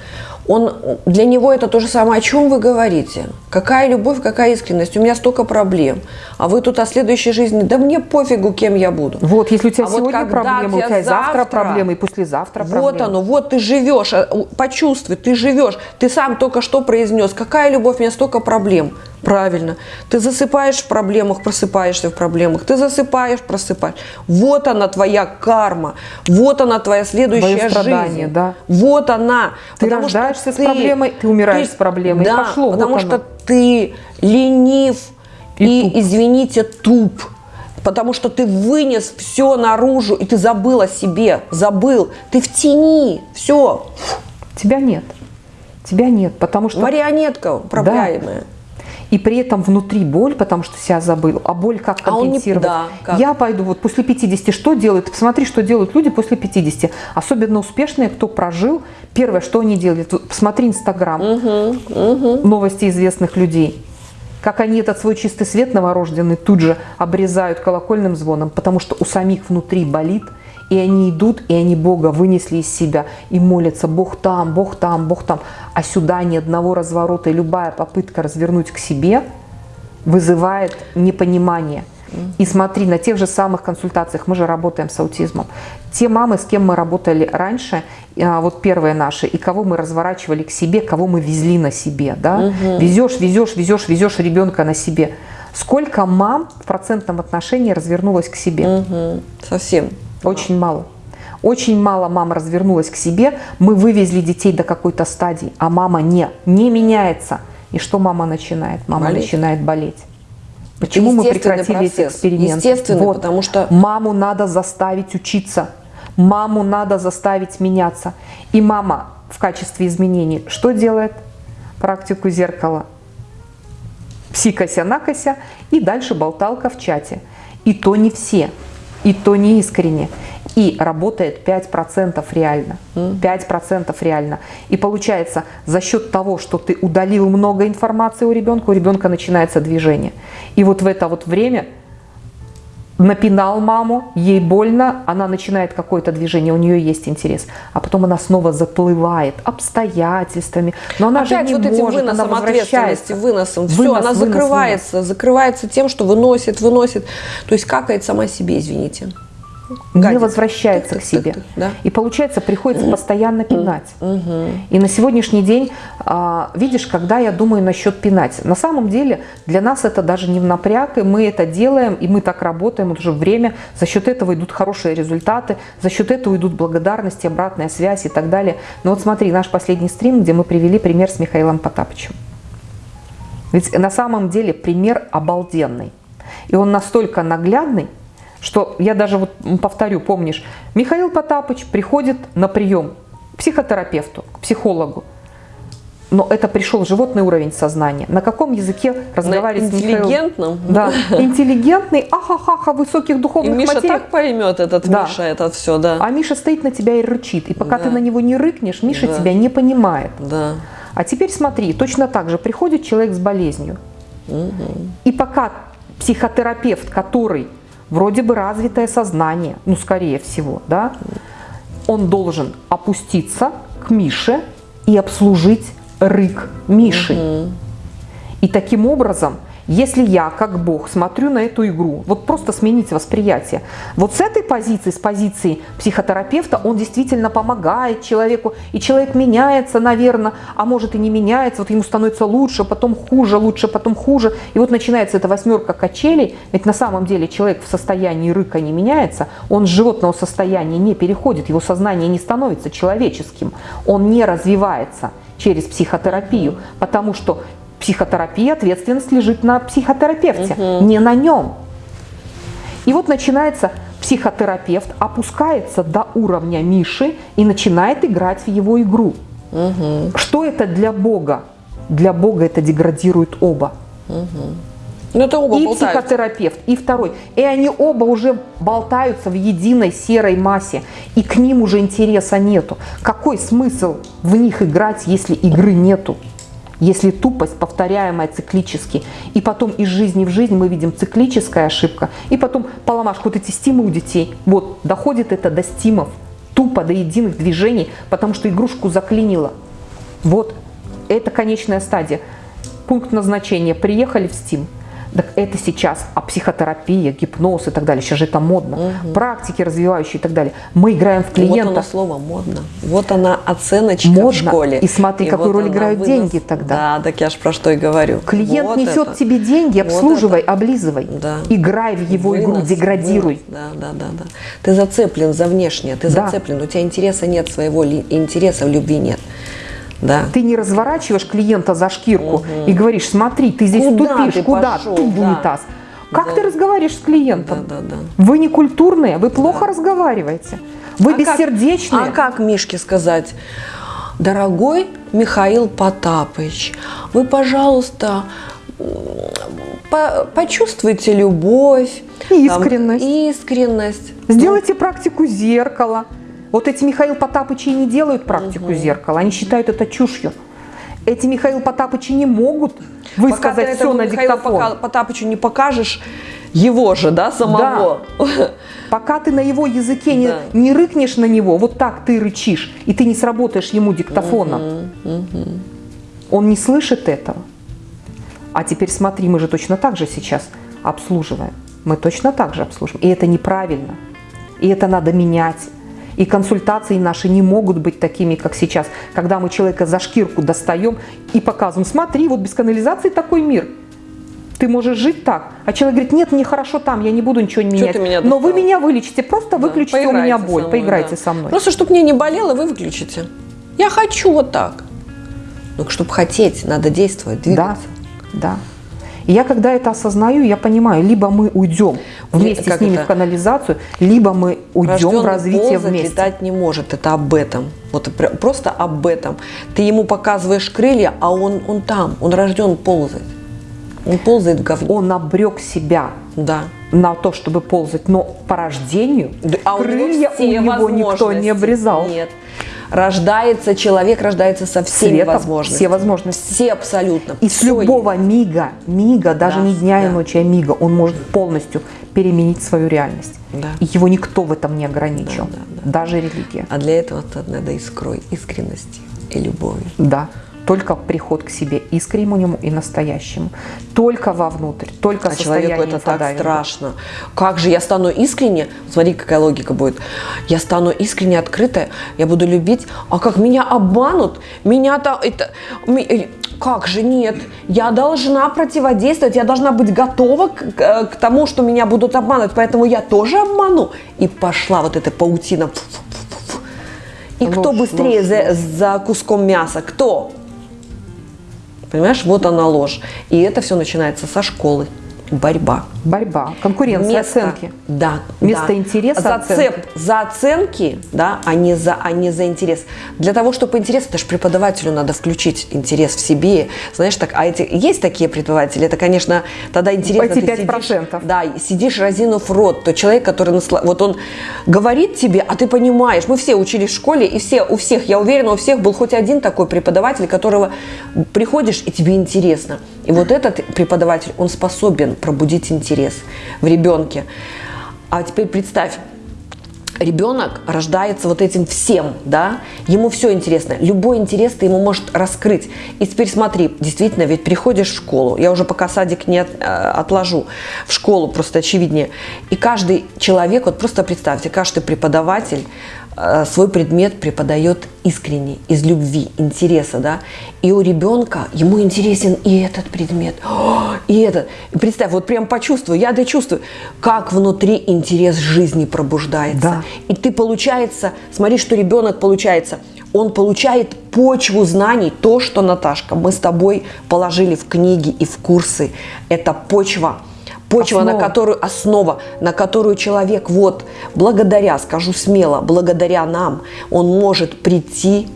он, для него это то же самое, о чем вы говорите. Какая любовь, какая искренность, у меня столько проблем. А вы тут о следующей жизни, да мне пофигу, кем я буду. Вот, если у тебя а сегодня вот проблемы, у тебя завтра, завтра проблемы, и послезавтра проблемы. Вот оно, вот ты живешь, а, почувствуй, ты живешь. Ты сам только что произнес, какая любовь, у меня столько проблем. Правильно. Ты засыпаешь в проблемах, просыпаешься в проблемах. Ты засыпаешь, просыпаешь. Вот она твоя карма. Вот она твоя следующая жизнь. Да. Вот она. Ты потому рождаешься с ты, проблемой, ты умираешь ты, с проблемой. Да, пошло, потому вот что ты ленив, и, и туп. извините, туп. Потому что ты вынес все наружу, и ты забыл о себе, забыл. Ты в тени, все. Тебя нет. Тебя нет, потому что... Марионетка управляемая. Да. И при этом внутри боль, потому что себя забыл. А боль как компенсировать? А не... да, как? Я пойду вот после 50, что делают? Посмотри, что делают люди после 50. Особенно успешные, кто прожил. Первое, что они делают? Посмотри Инстаграм. Угу, угу. Новости известных людей как они этот свой чистый свет новорожденный тут же обрезают колокольным звоном, потому что у самих внутри болит, и они идут, и они Бога вынесли из себя и молятся, Бог там, Бог там, Бог там, а сюда ни одного разворота, и любая попытка развернуть к себе вызывает непонимание – и смотри, на тех же самых консультациях, мы же работаем с аутизмом, те мамы, с кем мы работали раньше, а, вот первые наши, и кого мы разворачивали к себе, кого мы везли на себе, да, угу. везешь, везешь, везешь, везешь ребенка на себе. Сколько мам в процентном отношении развернулось к себе? Угу. Совсем. Очень мало. Очень мало мам развернулась к себе, мы вывезли детей до какой-то стадии, а мама не, не меняется. И что мама начинает? Мама болеть. начинает болеть. Почему мы прекратили процесс. эти эксперименты? Естественно, вот. потому что... Маму надо заставить учиться. Маму надо заставить меняться. И мама в качестве изменений что делает? Практику зеркала. Псикося-накося и дальше болталка в чате. И то не все, и то не искренне и работает 5% реально. 5% реально. И получается, за счет того, что ты удалил много информации у ребенка, у ребенка начинается движение. И вот в это вот время напинал маму, ей больно, она начинает какое-то движение, у нее есть интерес, а потом она снова заплывает обстоятельствами, но она Опять же не вот этим может, выносом она ответственности, выносом, все, вынос, она вынос, закрывается, вынос. закрывается тем, что выносит, выносит, то есть какает сама себе, извините гадит. не возвращается так, к себе. Так, так, да. И получается, приходится постоянно пинать. И на сегодняшний день, а, видишь, когда я думаю насчет пинать, на самом деле для нас это даже не в напряг, и мы это делаем, и мы так работаем уже время, за счет этого идут хорошие результаты, за счет этого идут благодарности, обратная связь и так далее. Но вот смотри, наш последний стрим, где мы привели пример с Михаилом Потапычем. Ведь на самом деле пример обалденный. И он настолько наглядный, что я даже вот повторю, помнишь, Михаил Потапыч приходит на прием к психотерапевту, к психологу. Но это пришел животный уровень сознания. На каком языке разговаривать с Интеллигентным? Да, интеллигентный, ахахаха, высоких духовных И Миша материях. так поймет этот да. Миша, это все, да. А Миша стоит на тебя и рычит. И пока да. ты на него не рыкнешь, Миша да. тебя не понимает. Да. А теперь смотри, точно так же приходит человек с болезнью. Угу. И пока психотерапевт, который вроде бы развитое сознание, ну, скорее всего, да, он должен опуститься к Мише и обслужить рык Миши. Угу. И таким образом если я, как Бог, смотрю на эту игру, вот просто сменить восприятие. Вот с этой позиции, с позиции психотерапевта, он действительно помогает человеку, и человек меняется, наверное, а может и не меняется, вот ему становится лучше, потом хуже, лучше, потом хуже. И вот начинается эта восьмерка качелей, ведь на самом деле человек в состоянии рыка не меняется, он с животного состояния не переходит, его сознание не становится человеческим, он не развивается через психотерапию, потому что психотерапия, ответственность лежит на психотерапевте, угу. не на нем. И вот начинается психотерапевт, опускается до уровня Миши и начинает играть в его игру. Угу. Что это для Бога? Для Бога это деградирует оба. Угу. Ну, это оба и болтаются. психотерапевт, и второй. И они оба уже болтаются в единой серой массе, и к ним уже интереса нету. Какой смысл в них играть, если игры нету? Если тупость, повторяемая циклически, и потом из жизни в жизнь мы видим циклическая ошибка, и потом поломашка, вот эти стимы у детей, вот, доходит это до стимов, тупо до единых движений, потому что игрушку заклинило. Вот, это конечная стадия. Пункт назначения. Приехали в стим – так это сейчас, а психотерапия, гипноз и так далее, сейчас же это модно, угу. практики развивающие и так далее. Мы играем в клиента. Вот оно слово модно. Вот она оценочка модно. в школе. И смотри, и какую вот роль играют вынос... деньги тогда. Да, так я же про что и говорю. Клиент вот несет это. тебе деньги, обслуживай, вот облизывай. Да. Играй в его вынос, игру, деградируй. Вынос. Да, да, да, да. Ты зацеплен за внешнее, ты да. зацеплен, у тебя интереса нет своего, интереса в любви нет. Да. Ты не разворачиваешь клиента за шкирку угу. и говоришь, смотри, ты здесь куда тупишь, ты куда? пошел? Тут да. унитаз. Как да. ты разговариваешь с клиентом? Да, да, да. Вы не культурные, вы плохо да. разговариваете. Вы а бессердечные. Как, а как Мишке сказать? Дорогой Михаил Потапыч, вы, пожалуйста, по почувствуйте любовь. Искренность. Там, искренность. Сделайте ну. практику зеркала. Вот эти Михаил Потапычи не делают практику угу. зеркала, они считают это чушью. Эти Михаил Потапычи не могут высказать все на Михаилу диктофон. Потапычу не покажешь его же, да, самого. Да. Пока ты на его языке не, да. не рыкнешь на него, вот так ты рычишь, и ты не сработаешь ему диктофоном. Угу, угу. Он не слышит этого. А теперь смотри, мы же точно так же сейчас обслуживаем. Мы точно так же обслуживаем. И это неправильно. И это надо менять. И консультации наши не могут быть такими, как сейчас, когда мы человека за шкирку достаем и показываем, смотри, вот без канализации такой мир. Ты можешь жить так. А человек говорит, нет, мне хорошо там, я не буду ничего менять. Меня Но вы меня вылечите, просто да. выключите у меня боль, мной, поиграйте да. со мной. Просто, чтобы мне не болело, вы выключите. Я хочу вот так. Но чтобы хотеть, надо действовать, двигаться. Да, да. И я когда это осознаю, я понимаю, либо мы уйдем вместе как с ними это? в канализацию, либо мы уйдем Рожденный в развитие ползать, вместе. летать не может, это об этом. Вот просто об этом. Ты ему показываешь крылья, а он, он там, он рожден ползать. Он ползает в говне. Он обрек себя да. на то, чтобы ползать, но по рождению а крылья у него, у него никто не обрезал. Нет рождается, человек рождается со всеми Светом, возможностями. Все возможности. Все абсолютно. И с любого есть. мига, мига, даже да, не дня да. и ночи, а мига, он может полностью переменить свою реальность. Да. И его никто в этом не ограничил, да, да, да. даже религия. А для этого надо искрой искренности и любови. Да только приход к себе искреннему и настоящему. Только вовнутрь, только а человеку это так страшно. Как же я стану искренне, смотри, какая логика будет. Я стану искренне открытая, я буду любить, а как меня обманут, меня там это э, как же нет, я должна противодействовать, я должна быть готова к, к, тому, что меня будут обманывать, поэтому я тоже обману. И пошла вот эта паутина. И ложь, кто быстрее ложь, за, за куском мяса? Кто? Понимаешь, вот она ложь. И это все начинается со школы. Борьба. Борьба, конкуренция, Место, оценки. Да. Место да. интереса, Зацеп оценки. за оценки, да, а не за, а не за интерес. Для того, чтобы интерес, это же преподавателю надо включить интерес в себе. Знаешь, так, а эти, есть такие преподаватели, это, конечно, тогда интересно. Эти 5%. Сидишь, да, сидишь разинув рот, то человек, который, насла... вот он говорит тебе, а ты понимаешь, мы все учились в школе, и все, у всех, я уверена, у всех был хоть один такой преподаватель, которого приходишь, и тебе интересно. И вот этот преподаватель, он способен пробудить интерес в ребенке. А теперь представь, ребенок рождается вот этим всем, да, ему все интересно, любой интерес ты ему может раскрыть. И теперь смотри, действительно, ведь приходишь в школу, я уже пока садик не от, э, отложу, в школу просто очевиднее, и каждый человек, вот просто представьте, каждый преподаватель свой предмет преподает искренне, из любви, интереса, да, и у ребенка, ему интересен и этот предмет, и этот. И представь, вот прям почувствуй, я да чувствую, как внутри интерес жизни пробуждается. Да. И ты, получается, смотри, что ребенок получается, он получает почву знаний, то, что, Наташка, мы с тобой положили в книги и в курсы, это почва – Почва, основа. на которую основа, на которую человек вот благодаря, скажу смело, благодаря нам, он может прийти,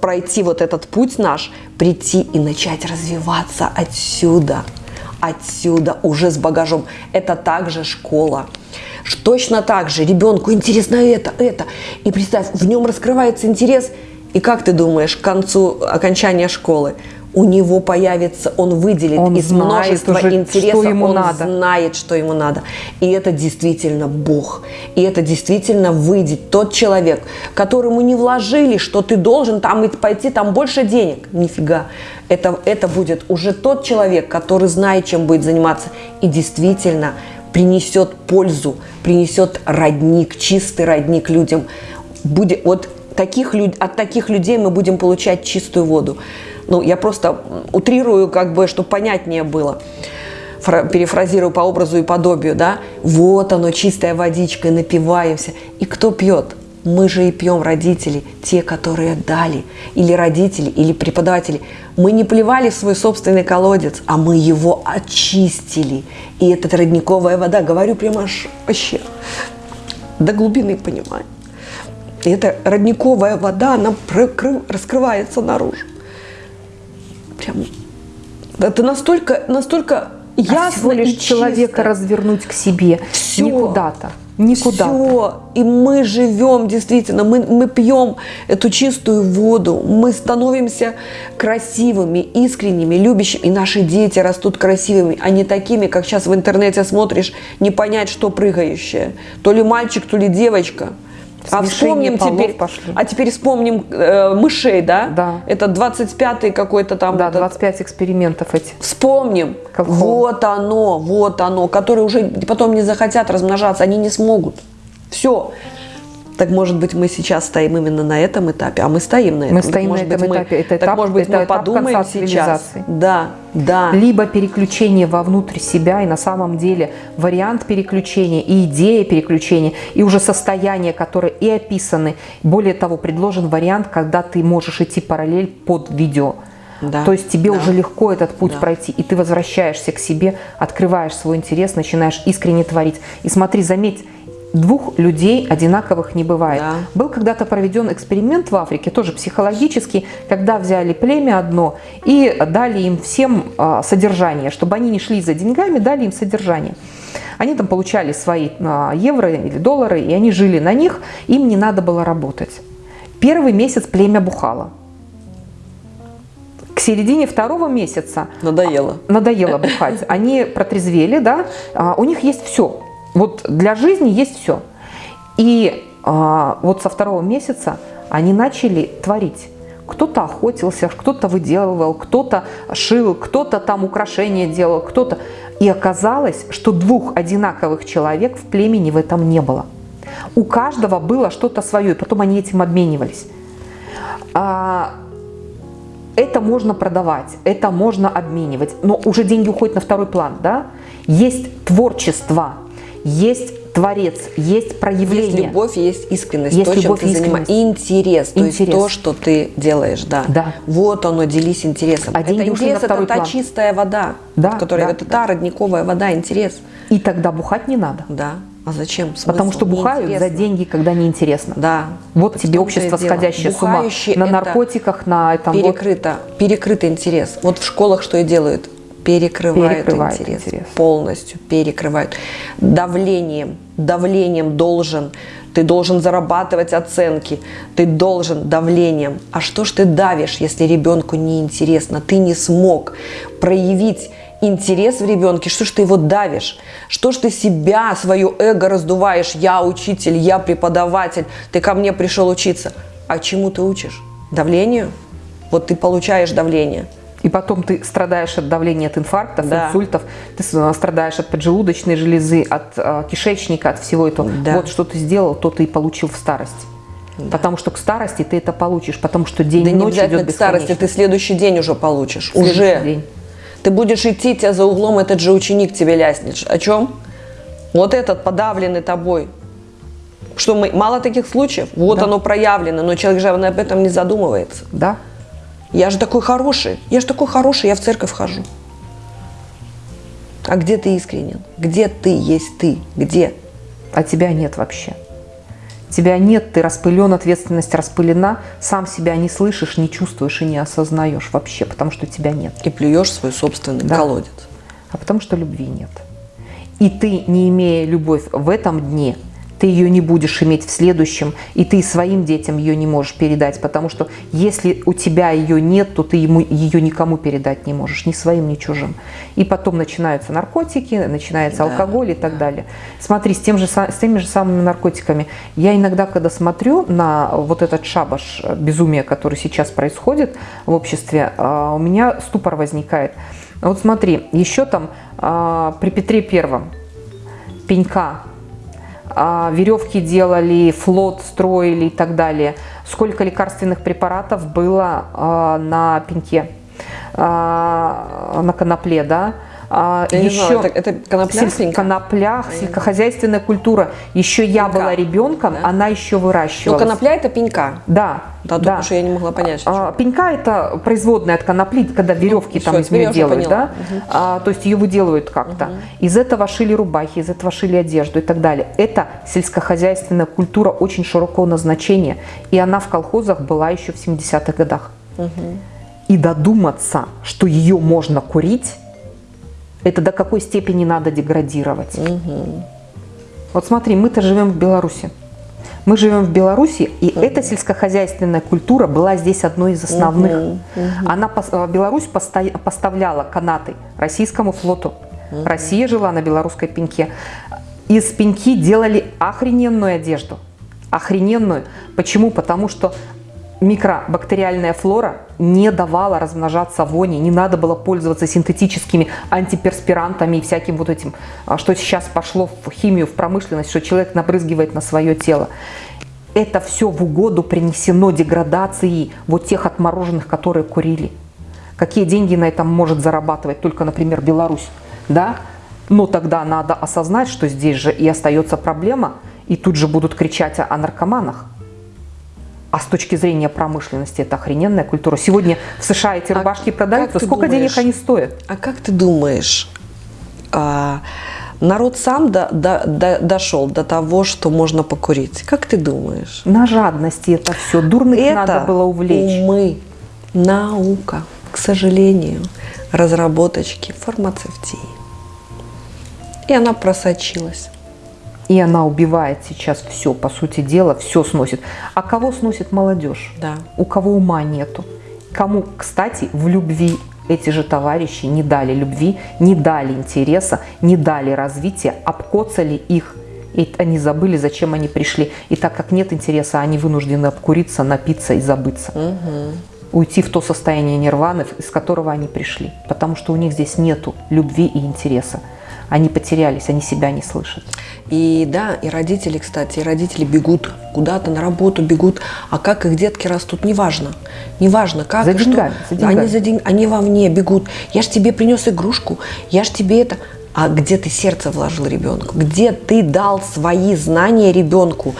пройти вот этот путь наш, прийти и начать развиваться отсюда, отсюда уже с багажом. Это также школа. Точно так же ребенку интересно это, это. И представь, в нем раскрывается интерес. И как ты думаешь, к концу окончания школы у него появится, он выделит он из множества уже, интересов, что ему он надо. знает, что ему надо. И это действительно Бог. И это действительно выйдет тот человек, которому не вложили, что ты должен там пойти, там больше денег. Нифига. Это, это будет уже тот человек, который знает, чем будет заниматься. И действительно принесет пользу, принесет родник, чистый родник людям. Будет, вот таких, от таких людей мы будем получать чистую воду. Ну, я просто утрирую, как бы, чтобы понятнее было. Перефразирую по образу и подобию, да. Вот оно, чистая водичка, напиваемся. И кто пьет? Мы же и пьем родители, те, которые дали, или родители, или преподаватели. Мы не плевали в свой собственный колодец, а мы его очистили. И эта родниковая вода, говорю прямо аж вообще до глубины понимаю. И эта родниковая вода, она раскрывается наружу. Прям это настолько, настолько ясно а всего лишь и человека чисто. развернуть к себе, Все. не куда-то. Никуда. Все. И мы живем, действительно, мы, мы пьем эту чистую воду, мы становимся красивыми, искренними, любящими. И наши дети растут красивыми, а не такими, как сейчас в интернете смотришь, не понять, что прыгающее. То ли мальчик, то ли девочка. А вспомним теперь, пошли. а теперь вспомним э, мышей, да? Да. Это 25-й какой-то там. Да, этот... 25 экспериментов эти. Вспомним. Колхоз. Вот оно, вот оно, которые уже потом не захотят размножаться, они не смогут. Все. Так может быть мы сейчас стоим именно на этом этапе, а мы стоим на этом. Мы стоим так, на этом мы, этапе. Это так этап, может быть это мы этап подумаем сейчас. Да, да. Либо переключение вовнутрь себя, и на самом деле вариант переключения, и идея переключения, и уже состояние, которое и описаны. Более того, предложен вариант, когда ты можешь идти параллель под видео. Да, То есть тебе да. уже легко этот путь да. пройти, и ты возвращаешься к себе, открываешь свой интерес, начинаешь искренне творить. И смотри, заметь, двух людей одинаковых не бывает. Да. Был когда-то проведен эксперимент в Африке, тоже психологический, когда взяли племя одно и дали им всем а, содержание, чтобы они не шли за деньгами, дали им содержание. Они там получали свои а, евро или доллары, и они жили на них, им не надо было работать. Первый месяц племя бухало. К середине второго месяца надоело, надоело бухать. Они протрезвели, да, а, у них есть все, вот для жизни есть все. И а, вот со второго месяца они начали творить. Кто-то охотился, кто-то выделывал, кто-то шил, кто-то там украшения делал, кто-то. И оказалось, что двух одинаковых человек в племени в этом не было. У каждого было что-то свое, и потом они этим обменивались. А, это можно продавать, это можно обменивать, но уже деньги уходят на второй план. Да? Есть творчество, есть творец, есть проявление. Есть любовь, есть искренность, есть то, любовь, чем ты занимаешься. Интерес, то интерес. есть то, что ты делаешь, да. да. Вот оно, делись интересом. А это интерес, это план. та чистая вода, да, которая, да, это та родниковая вода, интерес. И тогда бухать не надо. Да. А зачем? Смысл? Потому что бухают за деньги, когда неинтересно. Да. Вот тебе общество, сходящее с ума. На наркотиках, на этом. Перекрыто, вот. перекрытый интерес. Вот в школах что и делают перекрывают, перекрывают интерес, интерес, полностью перекрывают. Давлением, давлением должен, ты должен зарабатывать оценки, ты должен давлением. А что ж ты давишь, если ребенку неинтересно, ты не смог проявить интерес в ребенке, что ж ты его давишь? Что ж ты себя, свое эго раздуваешь? Я учитель, я преподаватель, ты ко мне пришел учиться. А чему ты учишь? Давлению? Вот ты получаешь давление – и потом ты страдаешь от давления, от инфарктов, да. инсультов, ты страдаешь от поджелудочной железы, от э, кишечника, от всего этого. Да. Вот что ты сделал, то ты и получил в старости. Да. Потому что к старости ты это получишь, потому что день да и ночь не идет к старости, ты следующий день уже получишь. Следующий уже. День. Ты будешь идти, тебя за углом этот же ученик тебе ляснет. О чем? Вот этот подавленный тобой. Что мы, мало таких случаев, вот да. оно проявлено, но человек же об этом не задумывается. Да. Я же такой хороший, я же такой хороший, я в церковь хожу. А где ты искренен? Где ты есть ты? Где? А тебя нет вообще. Тебя нет, ты распылен, ответственность распылена, сам себя не слышишь, не чувствуешь и не осознаешь вообще, потому что тебя нет. И плюешь свой собственный да. колодец. А потому что любви нет. И ты, не имея любовь в этом дне, ты ее не будешь иметь в следующем, и ты своим детям ее не можешь передать, потому что если у тебя ее нет, то ты ему, ее никому передать не можешь, ни своим, ни чужим. И потом начинаются наркотики, начинается да. алкоголь и так далее. Смотри, с, тем же, с теми же самыми наркотиками. Я иногда, когда смотрю на вот этот шабаш безумия, который сейчас происходит в обществе, а, у меня ступор возникает. Вот смотри, еще там а, при Петре Первом пенька веревки делали, флот строили и так далее. Сколько лекарственных препаратов было а, на пеньке, а, на конопле, да? А, Я еще знаю, это, это конопля? сельск- коноплях, сельскохозяйственная культура. Еще я Пенька, была ребенком, да? она еще Ну, выращивалась. конопля это пенька. Да, Да, только что я не могла понять. А, Пенька это производная от конопли, когда веревки Ну, там всё, из я нее делают, да? А, то есть ее выделывают как-то. Из этого шили рубахи, из этого шили одежду и так далее. Это сельскохозяйственная культура очень широкого назначения, и она в колхозах была еще в 70-х годах. И додуматься, что ее можно курить, это до какой степени надо деградировать. Вот смотри, мы-то живем в Беларуси. Мы живем в Беларуси, и эта сельскохозяйственная культура была здесь одной из основных. Она, пос- э, Беларусь поставляла канаты российскому флоту. Россия жила на белорусской пеньке. Из пеньки делали охрененную одежду. Охрененную. Почему? Потому что микробактериальная флора не давала размножаться вони, не надо было пользоваться синтетическими антиперспирантами и всяким вот этим, а, что сейчас пошло в химию, в промышленность, что человек набрызгивает на свое тело. Это все в угоду принесено деградации вот тех отмороженных, которые курили. Какие деньги на этом может зарабатывать только, например, Беларусь, да? Но тогда надо осознать, что здесь же и остается проблема, и тут же будут кричать о, о наркоманах. А с точки зрения промышленности это охрененная культура. Сегодня в США эти А рубашки как продаются. Сколько думаешь, денег они стоят? А как ты думаешь, а, народ сам до- до- до- дошел до того, что можно покурить? Как ты думаешь? На жадности это все. Дурных Это надо было увлечь. умы, наука, к сожалению, разработочки фармацевтии. И она просочилась. И она убивает сейчас все, по сути дела, все сносит. А кого сносит молодежь? Да. У кого ума нету. Кому, кстати, в любви эти же товарищи не дали любви, не дали интереса, не дали развития, обкоцали их. И они забыли, зачем они пришли. И так как нет интереса, они вынуждены обкуриться, напиться и забыться. Уйти в то состояние нирваны, из которого они пришли. Потому что у них здесь нету любви и интереса. Они потерялись, они себя не слышат. И да, и родители, кстати, и родители бегут куда-то на работу, бегут, а как их детки растут, неважно. Неважно, как За и что. деньгами, за Да, деньгами. Они, за день- они вовне бегут. Я ж тебе принес игрушку, я ж тебе это... А где ты сердце вложил ребенку? Где ты дал свои знания ребенку?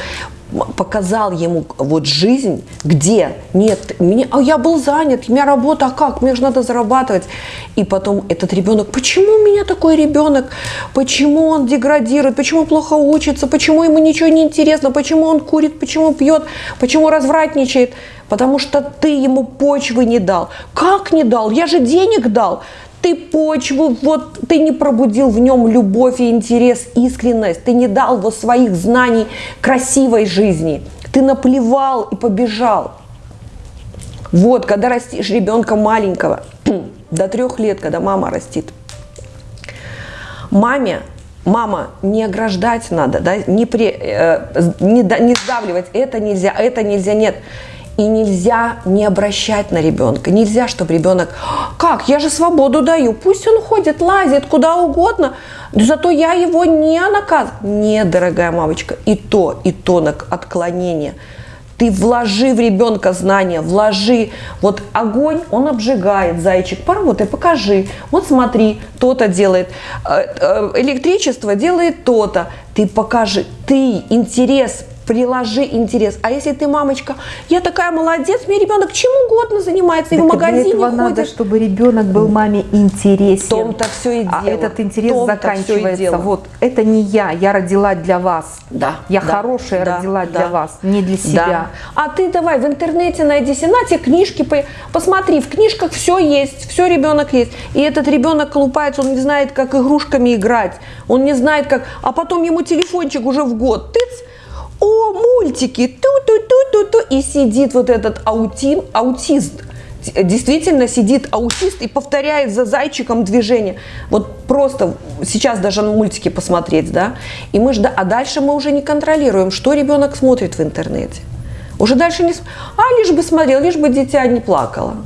Показал ему вот жизнь, где нет, мне, а я был занят, у меня работа, а как, мне же надо зарабатывать. И потом этот ребенок, почему у меня такой ребенок, почему он деградирует, почему плохо учится, почему ему ничего не интересно, почему он курит, почему пьет, почему развратничает, потому что ты ему почвы не дал. Как не дал? Я же денег дал. Ты почву, вот ты не пробудил в нем любовь и интерес, искренность, ты не дал вот своих знаний красивой жизни, ты наплевал и побежал. Вот, когда растишь ребенка маленького, до трех лет, когда мама растит, маме, мама, не ограждать надо, да, не, при, э, не, не сдавливать, это нельзя, это нельзя, нет. И нельзя не обращать на ребенка. Нельзя, чтобы ребенок, как, я же свободу даю, пусть он ходит, лазит куда угодно, зато я его не наказываю. Нет, дорогая мамочка, и то, и то отклонение. Ты вложи в ребенка знания, вложи. Вот огонь, он обжигает, зайчик, поработай, покажи. Вот смотри, то-то делает. Э, э, Электричество делает то-то. Ты покажи, ты интерес приложи интерес. А если ты, мамочка, я такая молодец, мне ребенок чем угодно занимается, и в Так для магазине этого ходит. надо, чтобы ребенок был маме интересен. В том-то все и А дело. этот интерес заканчивается. дело. Вот это не я, я родила для вас. Да, Я да, хорошая да, родила да. для вас, не для Да. себя. А ты давай в интернете найди на книжки, по- посмотри, в книжках все есть, все ребенок есть. И этот ребенок колупается, он не знает, как игрушками играть, он не знает, как... А потом ему телефончик уже в год, тыц, о, мультики, ту-ту-ту-ту-ту, и сидит вот этот аутин, аутист, действительно сидит аутист и повторяет за зайчиком движение. Вот просто сейчас даже на мультики посмотреть, да, и мы жда, а дальше мы уже не контролируем, что ребенок смотрит в интернете. Уже дальше не... А, лишь бы смотрел, лишь бы дитя не плакало.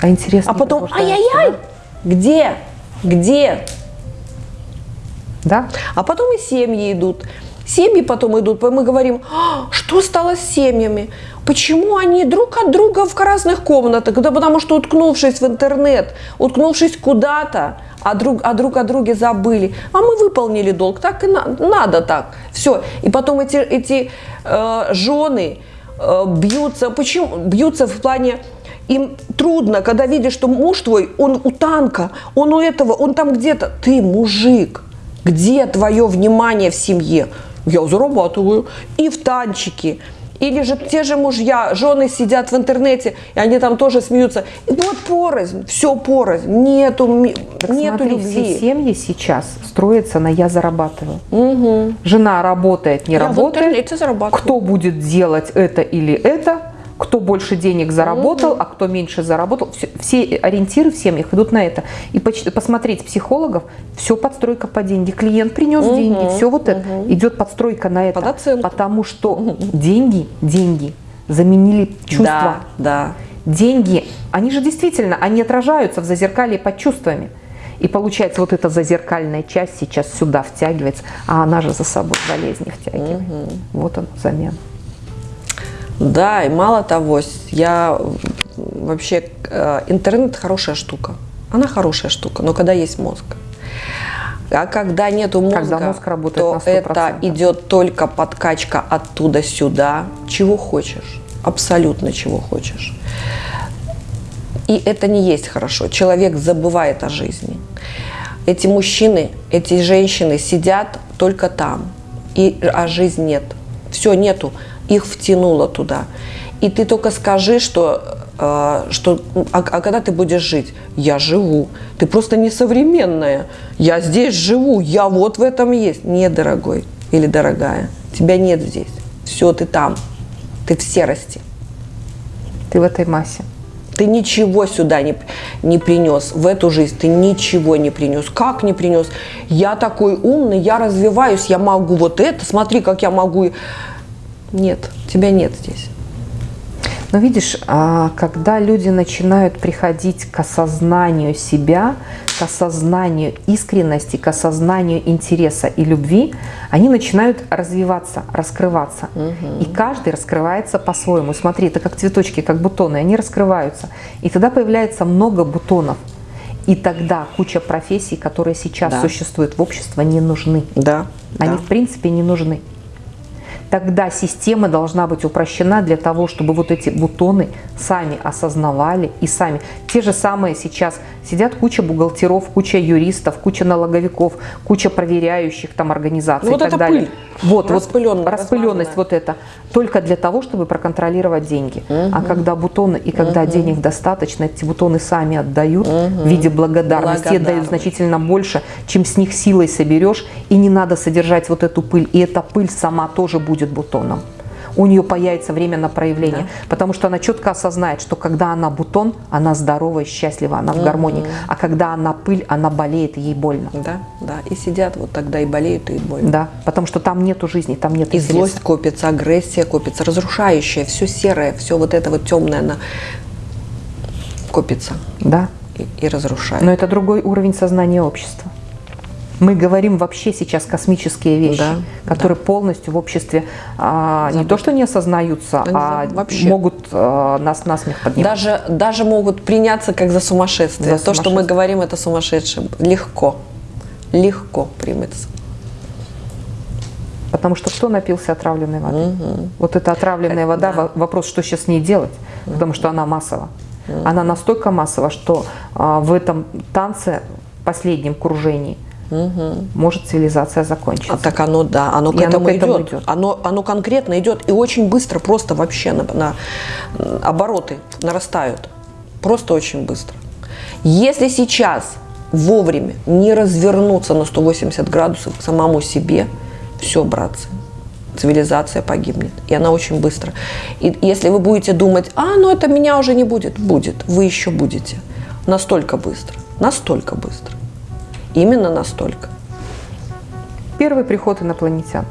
А интересно. А потом, ай-яй-яй, где? Где? Да? А потом и семьи идут. Семьи потом идут, мы говорим, «А, что стало с семьями? Почему они друг от друга в разных комнатах? Да потому что, уткнувшись в интернет, уткнувшись куда-то, а друг, а друг о друге забыли. А мы выполнили долг, так и на, надо так. Все. И потом эти, эти э, жены э, бьются, почему? Бьются в плане, им трудно, когда видишь, что муж твой, он у танка, он у этого, он там где-то. Ты мужик. Где твое внимание в семье? Я зарабатываю. И в танчике, или же те же мужья, жены сидят в интернете, и они там тоже смеются. И вот порознь, все порознь, нету, так нету смотри, любви. Все семьи сейчас строятся на «я зарабатываю». Угу. Жена работает, не я работает. Кто будет делать это или это, кто больше денег заработал, угу. а кто меньше заработал. Все, все ориентиры в семьях идут на это. И посмотреть психологов, все подстройка по деньги. Клиент принес угу. деньги, все вот угу. это. Идет подстройка на это. Потому что угу. деньги, деньги заменили чувства. Да, да. Деньги, они же действительно, они отражаются в зазеркалье под чувствами. И получается, вот эта зазеркальная часть сейчас сюда втягивается, а она же за собой болезни втягивает. Угу. Вот он замена. Да, и мало того, я вообще э, интернет хорошая штука. Она хорошая штука, но когда есть мозг. А когда нету мозга, когда мозг работает то это идет только подкачка оттуда сюда, чего хочешь, абсолютно чего хочешь. И это не есть хорошо. Человек забывает о жизни. Эти мужчины, эти женщины сидят только там, и, а жизнь нет. Все, нету их втянуло туда. И ты только скажи, что, э, что а, а когда ты будешь жить? Я живу. Ты просто несовременная. Я здесь живу, я вот в этом есть. Нет, дорогой или дорогая, тебя нет здесь. Все, ты там. Ты в серости. Ты в этой массе. Ты ничего сюда не, не принес, в эту жизнь ты ничего не принес. Как не принес? Я такой умный, я развиваюсь, я могу вот это, смотри, как я могу нет, тебя нет здесь. Но видишь, а, когда люди начинают приходить к осознанию себя, к осознанию искренности, к осознанию интереса и любви, они начинают развиваться, раскрываться. Угу. И каждый раскрывается по-своему. Смотри, это как цветочки, как бутоны, они раскрываются. И тогда появляется много бутонов. И тогда куча профессий, которые сейчас да. существуют в обществе, не нужны. Да. Они да. в принципе не нужны тогда система должна быть упрощена для того, чтобы вот эти бутоны сами осознавали и сами. Те же самые сейчас сидят куча бухгалтеров, куча юристов, куча налоговиков, куча проверяющих там организаций ну, вот и так далее. Пыль. Вот, вот распыленность вот это только для того, чтобы проконтролировать деньги. Угу. А когда бутоны и когда угу. денег достаточно, эти бутоны сами отдают угу. в виде благодарности, Благодарны. отдают значительно больше, чем с них силой соберешь, и не надо содержать вот эту пыль. И эта пыль сама тоже будет бутоном у нее появится время на проявление. Да. Потому что она четко осознает, что когда она бутон, она здоровая, счастлива, она в гармонии. А когда она пыль, она болеет, и ей больно. Да, да. И сидят вот тогда и болеют, и больно. Да, потому что там нету жизни, там нет И интереса. злость копится, агрессия копится, разрушающая, все серое, все вот это вот темное, она копится. Да. И, и разрушает. Но это другой уровень сознания общества. Мы говорим вообще сейчас космические вещи, да, которые да. полностью в обществе а, не то что не осознаются, Они а вообще. могут а, нас на смех поднимать. Даже, даже могут приняться как за сумасшествие. За то, что мы говорим, это сумасшедшим. Легко. Легко примется. Потому что кто напился отравленной воды? Угу. Вот эта отравленная вода, да. вопрос, что сейчас с ней делать, угу. потому что она массова. Угу. Она настолько массова, что а, в этом танце, последнем кружении, угу. может цивилизация закончиться. А так оно, да, оно к, этому, оно к этому идет. идет. Оно, оно конкретно идет и очень быстро, просто вообще на, на обороты нарастают. Просто очень быстро. Если сейчас вовремя не развернуться на 180 градусов к самому себе, все, братцы, цивилизация погибнет. И она очень быстро. И если вы будете думать, а, ну это меня уже не будет, будет. Вы еще будете. Настолько быстро. Настолько быстро. Именно настолько. Первый приход инопланетян.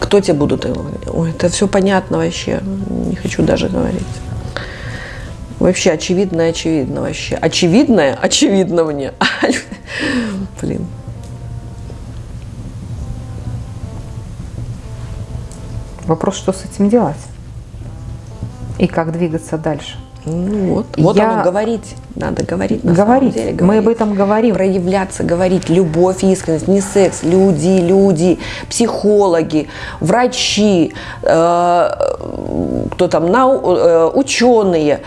Кто те будут? Ой, это все понятно вообще. Не хочу даже говорить. Вообще очевидное, очевидно вообще. Очевидное, очевидно мне. Блин. Вопрос, что с этим делать? И как двигаться дальше? Ну вот, вот я... оно говорить, надо говорить на говорить. самом деле. Говорить. Мы об этом говорим. Проявляться, говорить, любовь, искренность, не секс, люди, люди, психологи, врачи, э, кто там, нау, э, ученые,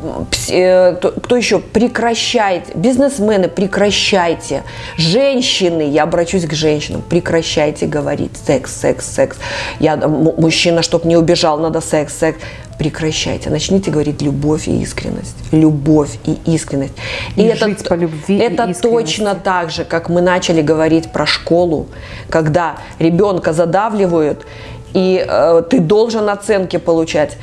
кто еще? Прекращайте. Бизнесмены, прекращайте. Женщины, я обращусь к женщинам, прекращайте говорить секс, секс, секс. Я, мужчина, чтобы не убежал, надо секс, секс. Прекращайте. Начните говорить любовь и искренность. Любовь и искренность. И, и это, по любви Это точно так же, как мы начали говорить про школу, когда ребенка задавливают, и э, ты должен оценки получать.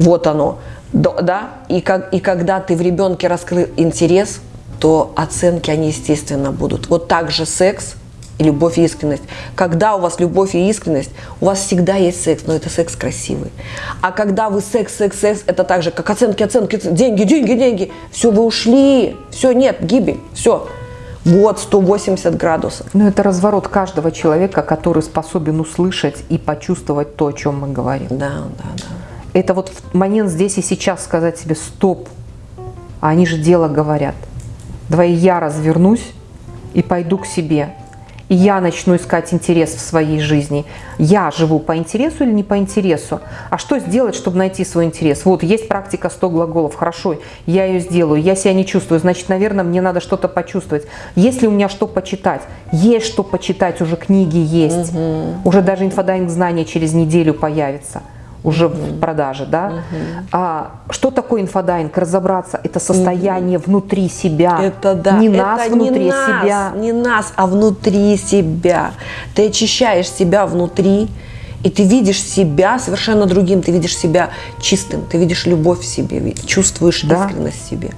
Вот оно да, и, как, и когда ты в ребенке раскрыл интерес, то оценки, они, естественно, будут. Вот так же секс и любовь и искренность. Когда у вас любовь и искренность, у вас всегда есть секс, но это секс красивый. А когда вы секс, секс, секс, это так же, как оценки, оценки, деньги, деньги, деньги. Все, вы ушли, все, нет, гибель, все. Вот 180 градусов. Ну, это разворот каждого человека, который способен услышать и почувствовать то, о чем мы говорим. Да, да, да это вот момент здесь и сейчас сказать себе «стоп», а они же дело говорят. Давай я развернусь и пойду к себе. И я начну искать интерес в своей жизни. Я живу по интересу или не по интересу? А что сделать, чтобы найти свой интерес? Вот, есть практика 100 глаголов. Хорошо, я ее сделаю. Я себя не чувствую. Значит, наверное, мне надо что-то почувствовать. Есть ли у меня что почитать? Есть что почитать, уже книги есть. Угу. Уже даже инфодайвинг знания через неделю появится уже в продаже, да. Угу. А, что такое инфодайвинг? Разобраться, это состояние угу. внутри себя. Это да. Не это нас внутри не себя. Не нас, а внутри себя. Ты очищаешь себя внутри, и ты видишь себя совершенно другим. Ты видишь себя чистым, ты видишь любовь в себе, чувствуешь да. искренность в себе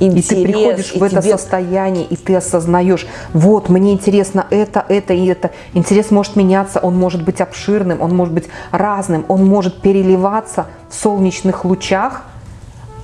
интерес. И ты приходишь и в это тебе... состояние, и ты осознаешь, вот, мне интересно это, это и это. Интерес может меняться, он может быть обширным, он может быть разным, он может переливаться в солнечных лучах,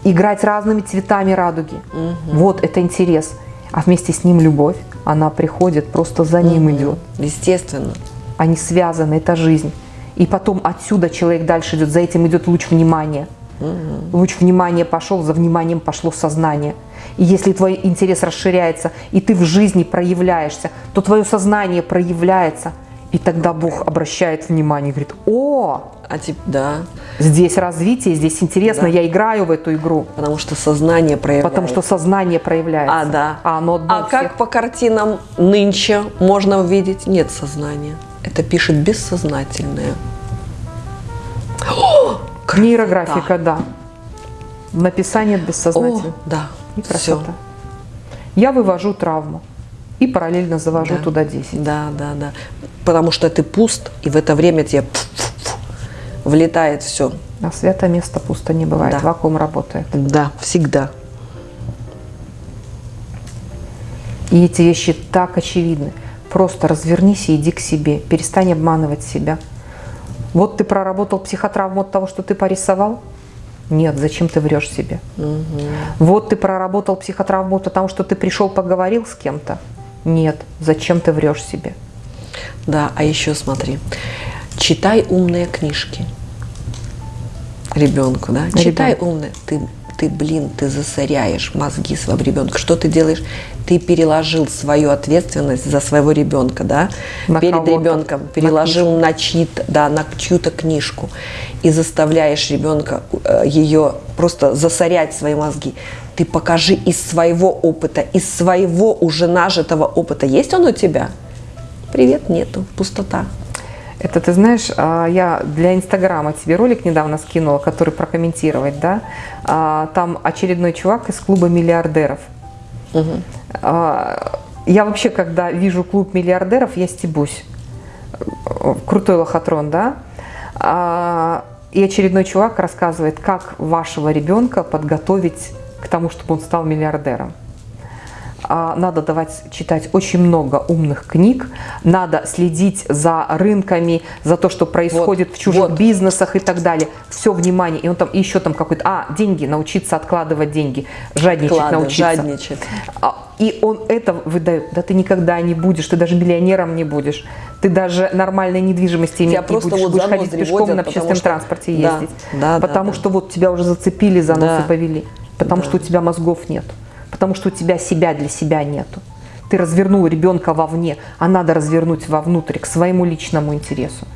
играть разными цветами радуги. Угу. Вот это интерес. А вместе с ним любовь, она приходит, просто за ним угу. идет. Естественно. Они связаны, это жизнь. И потом отсюда человек дальше идет, за этим идет луч внимания. Угу. Луч внимания пошел, за вниманием пошло сознание. И если твой интерес расширяется, и ты в жизни проявляешься, то твое сознание проявляется. И тогда Бог обращает внимание и говорит, о, а типа, да. Здесь развитие, здесь интересно, да. я играю в эту игру. Потому что сознание проявляется. Потому что сознание проявляется. А, да. А, оно а как по картинам нынче можно увидеть? Нет сознания. Это пишет бессознательное. Нейрографика, да. Написание бессознательного. О, да. И красота. Все. Я вывожу травму и параллельно завожу да. туда 10. Да, да, да. Потому что ты пуст, и в это время тебе влетает все. А свято место пусто не бывает, да. вакуум работает. Да, всегда. И эти вещи так очевидны. Просто развернись и иди к себе, перестань обманывать себя. Вот ты проработал психотравму от того, что ты порисовал, нет, зачем ты врешь себе? Угу. Вот ты проработал психотравму, потому что ты пришел, поговорил с кем-то. Нет, зачем ты врешь себе? Да, а еще смотри, читай умные книжки ребенку, да? Ребенок. Читай умные. Ты ты, блин, ты засоряешь мозги своего ребенка. Что ты делаешь? Ты переложил свою ответственность за своего ребенка, да, на перед ребенком, переложил на, на да, на чью-то книжку и заставляешь ребенка э, ее просто засорять свои мозги. Ты покажи из своего опыта, из своего уже нажитого опыта. Есть он у тебя? Привет, нету, пустота. Это ты знаешь, а, я для Инстаграма тебе ролик недавно скинула, который прокомментировать, да? А, там очередной чувак из клуба миллиардеров. Угу. Я вообще, когда вижу клуб миллиардеров, я стебусь. Крутой лохотрон, да? И очередной чувак рассказывает, как вашего ребенка подготовить к тому, чтобы он стал миллиардером. А, надо давать читать очень много умных книг, надо следить за рынками, за то, что происходит вот, в чужих вот. бизнесах и так далее. Все внимание. И он там еще там какой-то, а, деньги, научиться откладывать деньги, жадничать Клады, научиться. Жадничать. А, И он это выдает. Да ты никогда не будешь, ты даже миллионером не будешь. Ты даже нормальной недвижимости иметь тебя не будешь. Вот будешь ходить пешком на общественном что... транспорте ездить. Да, да, потому да, что да. вот тебя уже зацепили за нос да. и повели. Потому да. что у тебя мозгов нет. Потому что у тебя себя для себя нету. Ты развернул ребенка вовне, а надо развернуть вовнутрь, к своему личному интересу.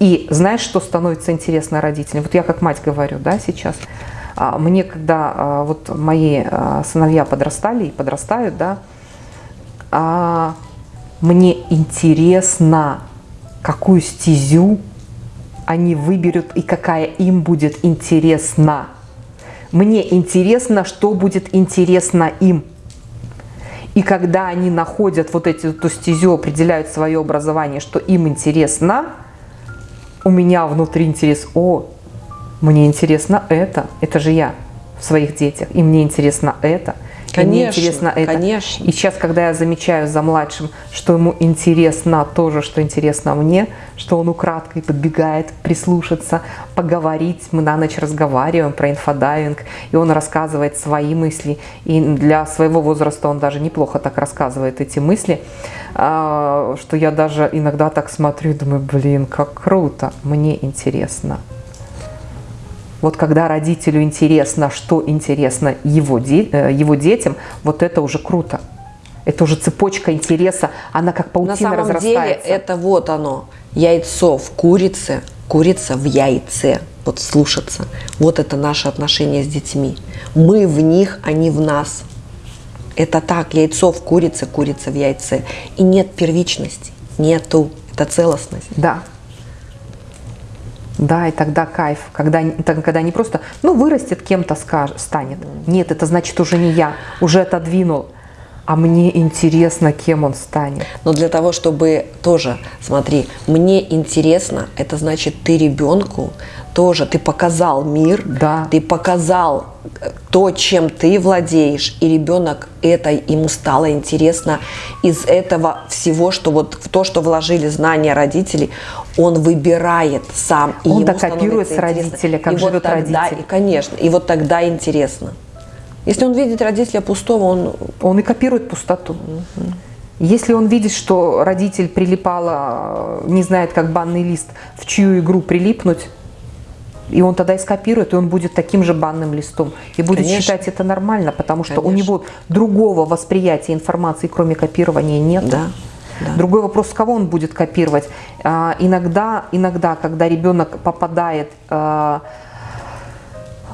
И знаешь, что становится интересно родителям? Вот я как мать говорю, да, сейчас. А, мне, когда а, вот мои а, сыновья подрастали и подрастают, да, мне интересно, какую стезю они выберут и какая им будет интересна. Мне интересно, что будет интересно им. И когда они находят вот эти, эту стезю, определяют свое образование, что им интересно, у меня внутри интерес, о, мне интересно это, это же я в своих детях, и мне интересно это – Конечно, мне интересно это. Конечно. И сейчас, когда я замечаю за младшим, что ему интересно то же, что интересно мне, что он украдкой подбегает прислушаться, поговорить, мы на ночь разговариваем про инфодайвинг, и он рассказывает свои мысли, и для своего возраста он даже неплохо так рассказывает эти мысли, а, что я даже иногда так смотрю и думаю, блин, как круто, мне интересно. Вот когда родителю интересно, что интересно его, де э, его детям, вот это уже круто. Это уже цепочка интереса, она как паутина На самом разрастается. деле это вот оно, яйцо в курице, курица в яйце. Вот слушаться. Вот это наше отношение с детьми. Мы в них, они в нас. Это так, яйцо в курице, курица в яйце. И нет первичности, нету. Это целостность. Да. Да, и тогда кайф, когда, когда не просто, ну, вырастет, кем-то станет. Нет, это значит уже не я, уже отодвинул. А мне интересно, кем он станет. Но для того, чтобы тоже, смотри, мне интересно, это значит, ты ребенку тоже, ты показал мир, да. ты показал э, то, чем ты владеешь, и ребенок это ему стало интересно из этого всего, что вот в то, что вложили знания родителей, он выбирает сам. И он так копирует с родителя, как и живет вот тогда, родитель. И, конечно, и вот тогда интересно. Если он видит родителя пустого, он... Он и копирует пустоту. Угу. Если он видит, что родитель прилипала, не знает, как банный лист, в чью игру прилипнуть, и он тогда и скопирует, и он будет таким же банным листом. И будет Конечно. считать это нормально, потому что Конечно. у него другого восприятия информации, кроме копирования, нет. Да. Да. Другой вопрос, с кого он будет копировать. А, иногда, иногда, когда ребенок попадает а,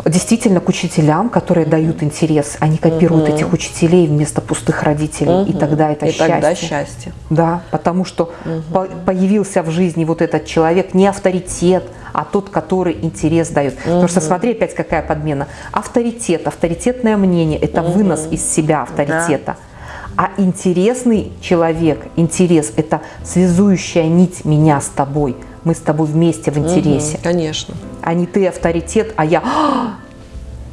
действительно к учителям, которые дают интерес, они копируют угу. этих учителей вместо пустых родителей, угу. и тогда это и счастье. тогда счастье. Да, потому что угу. по появился в жизни вот этот человек, не авторитет, а тот, который интерес дает. Угу. Потому что смотри опять какая подмена. Авторитет, авторитетное мнение – это угу. вынос из себя авторитета. Да. А интересный человек, интерес – это связующая нить меня с тобой – мы с тобой вместе в интересе. Угу, конечно. А не ты авторитет, а я...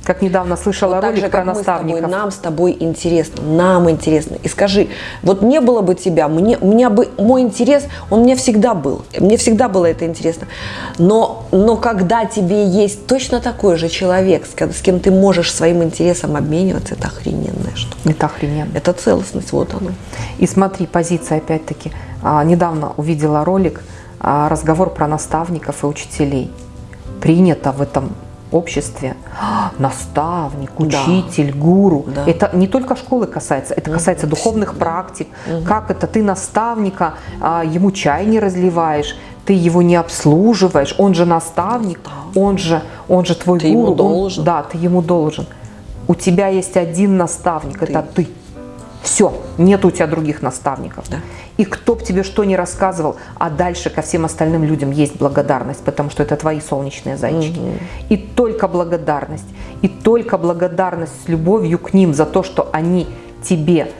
Как недавно слышала вот ролик же, про наставников. с тобой, нам с тобой интересно, нам интересно. И скажи, вот не было бы тебя, мне, у меня бы мой интерес, он у меня всегда был, мне всегда было это интересно. Но, но когда тебе есть точно такой же человек, с, с кем ты можешь своим интересом обмениваться, это охрененная штука. Это охрененно. Это целостность, вот она. И смотри, позиция опять-таки. А, недавно увидела ролик, а, разговор про наставников и учителей. Принято в этом обществе наставник, учитель, да. гуру. Да. Это не только школы касается, это касается духовных практик. Угу. Как это ты наставника, а, ему чай не разливаешь, ты его не обслуживаешь, он же наставник, он же, он же твой ты гуру. Ему должен. Он, да, ты ему должен. У тебя есть один наставник, ты. это ты. Все, нет у тебя других наставников. Да. И кто бы тебе что ни рассказывал, а дальше ко всем остальным людям есть благодарность, потому что это твои солнечные зайчики. Угу. И только благодарность, и только благодарность с любовью к ним за то, что они тебе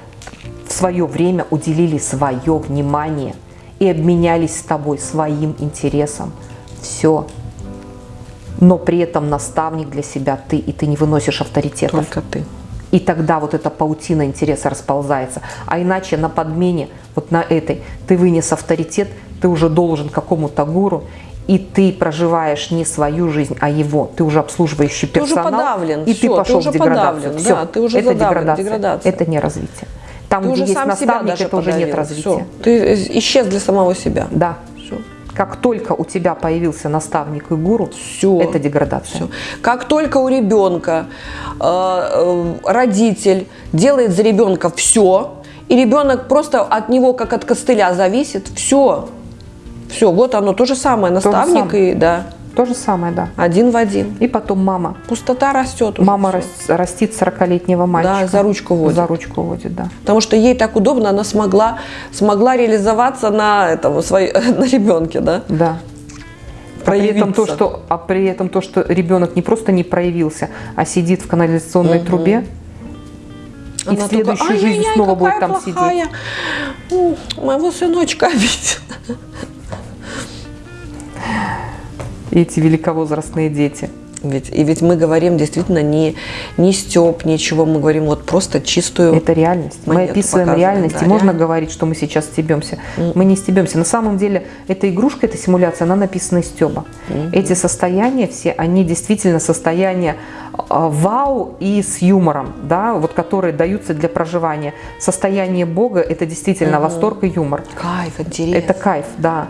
в свое время уделили свое внимание и обменялись с тобой своим интересом. Все. Но при этом наставник для себя ты, и ты не выносишь авторитетов. Только ты. И тогда вот эта паутина интереса расползается. А иначе на подмене, вот на этой, ты вынес авторитет, ты уже должен какому-то гуру, и ты проживаешь не свою жизнь, а его, ты уже обслуживающий персонал, ты уже подавлен, и все, ты пошел ты уже в деградацию. Подавлен, все, да, ты уже это задавлен, деградация, деградация. это не развитие. Там, ты где уже есть наставник, это уже нет развития. Все. Ты исчез для самого себя. Да. Все. Как только у тебя появился наставник и гуру, все. это деградация. Все. Как только у ребенка э, э, родитель делает за ребенка все, и ребенок просто от него как от костыля зависит, все, все, вот оно то же самое, наставник то самое. и да. То же самое, да. Один в один. И потом мама. Пустота растет. Уже мама рас, растит 40-летнего мальчика. Да, за ручку водит. За ручку водит, да. Потому что ей так удобно, она смогла, смогла реализоваться на, этом, своей, на ребенке, да? Да. А при, этом то, что, а при этом то, что ребенок не просто не проявился, а сидит в канализационной угу. трубе, и она в следующую только, жизнь снова будет там плохая. сидеть. Моего сыночка обидел. Эти великовозрастные дети. Ведь, и ведь мы говорим действительно не, не степ, ничего, мы говорим вот просто чистую Это реальность. Мы описываем реальность, да, и можно говорить, что мы сейчас стебемся. Mm. Мы не стебемся. На самом деле, эта игрушка, эта симуляция, она написана из стеба. Mm -hmm. Эти состояния все, они действительно состояния э, вау и с юмором, да, вот которые даются для проживания. Состояние Бога – это действительно -hmm. восторг и юмор. Кайф, интерес. Это кайф, да.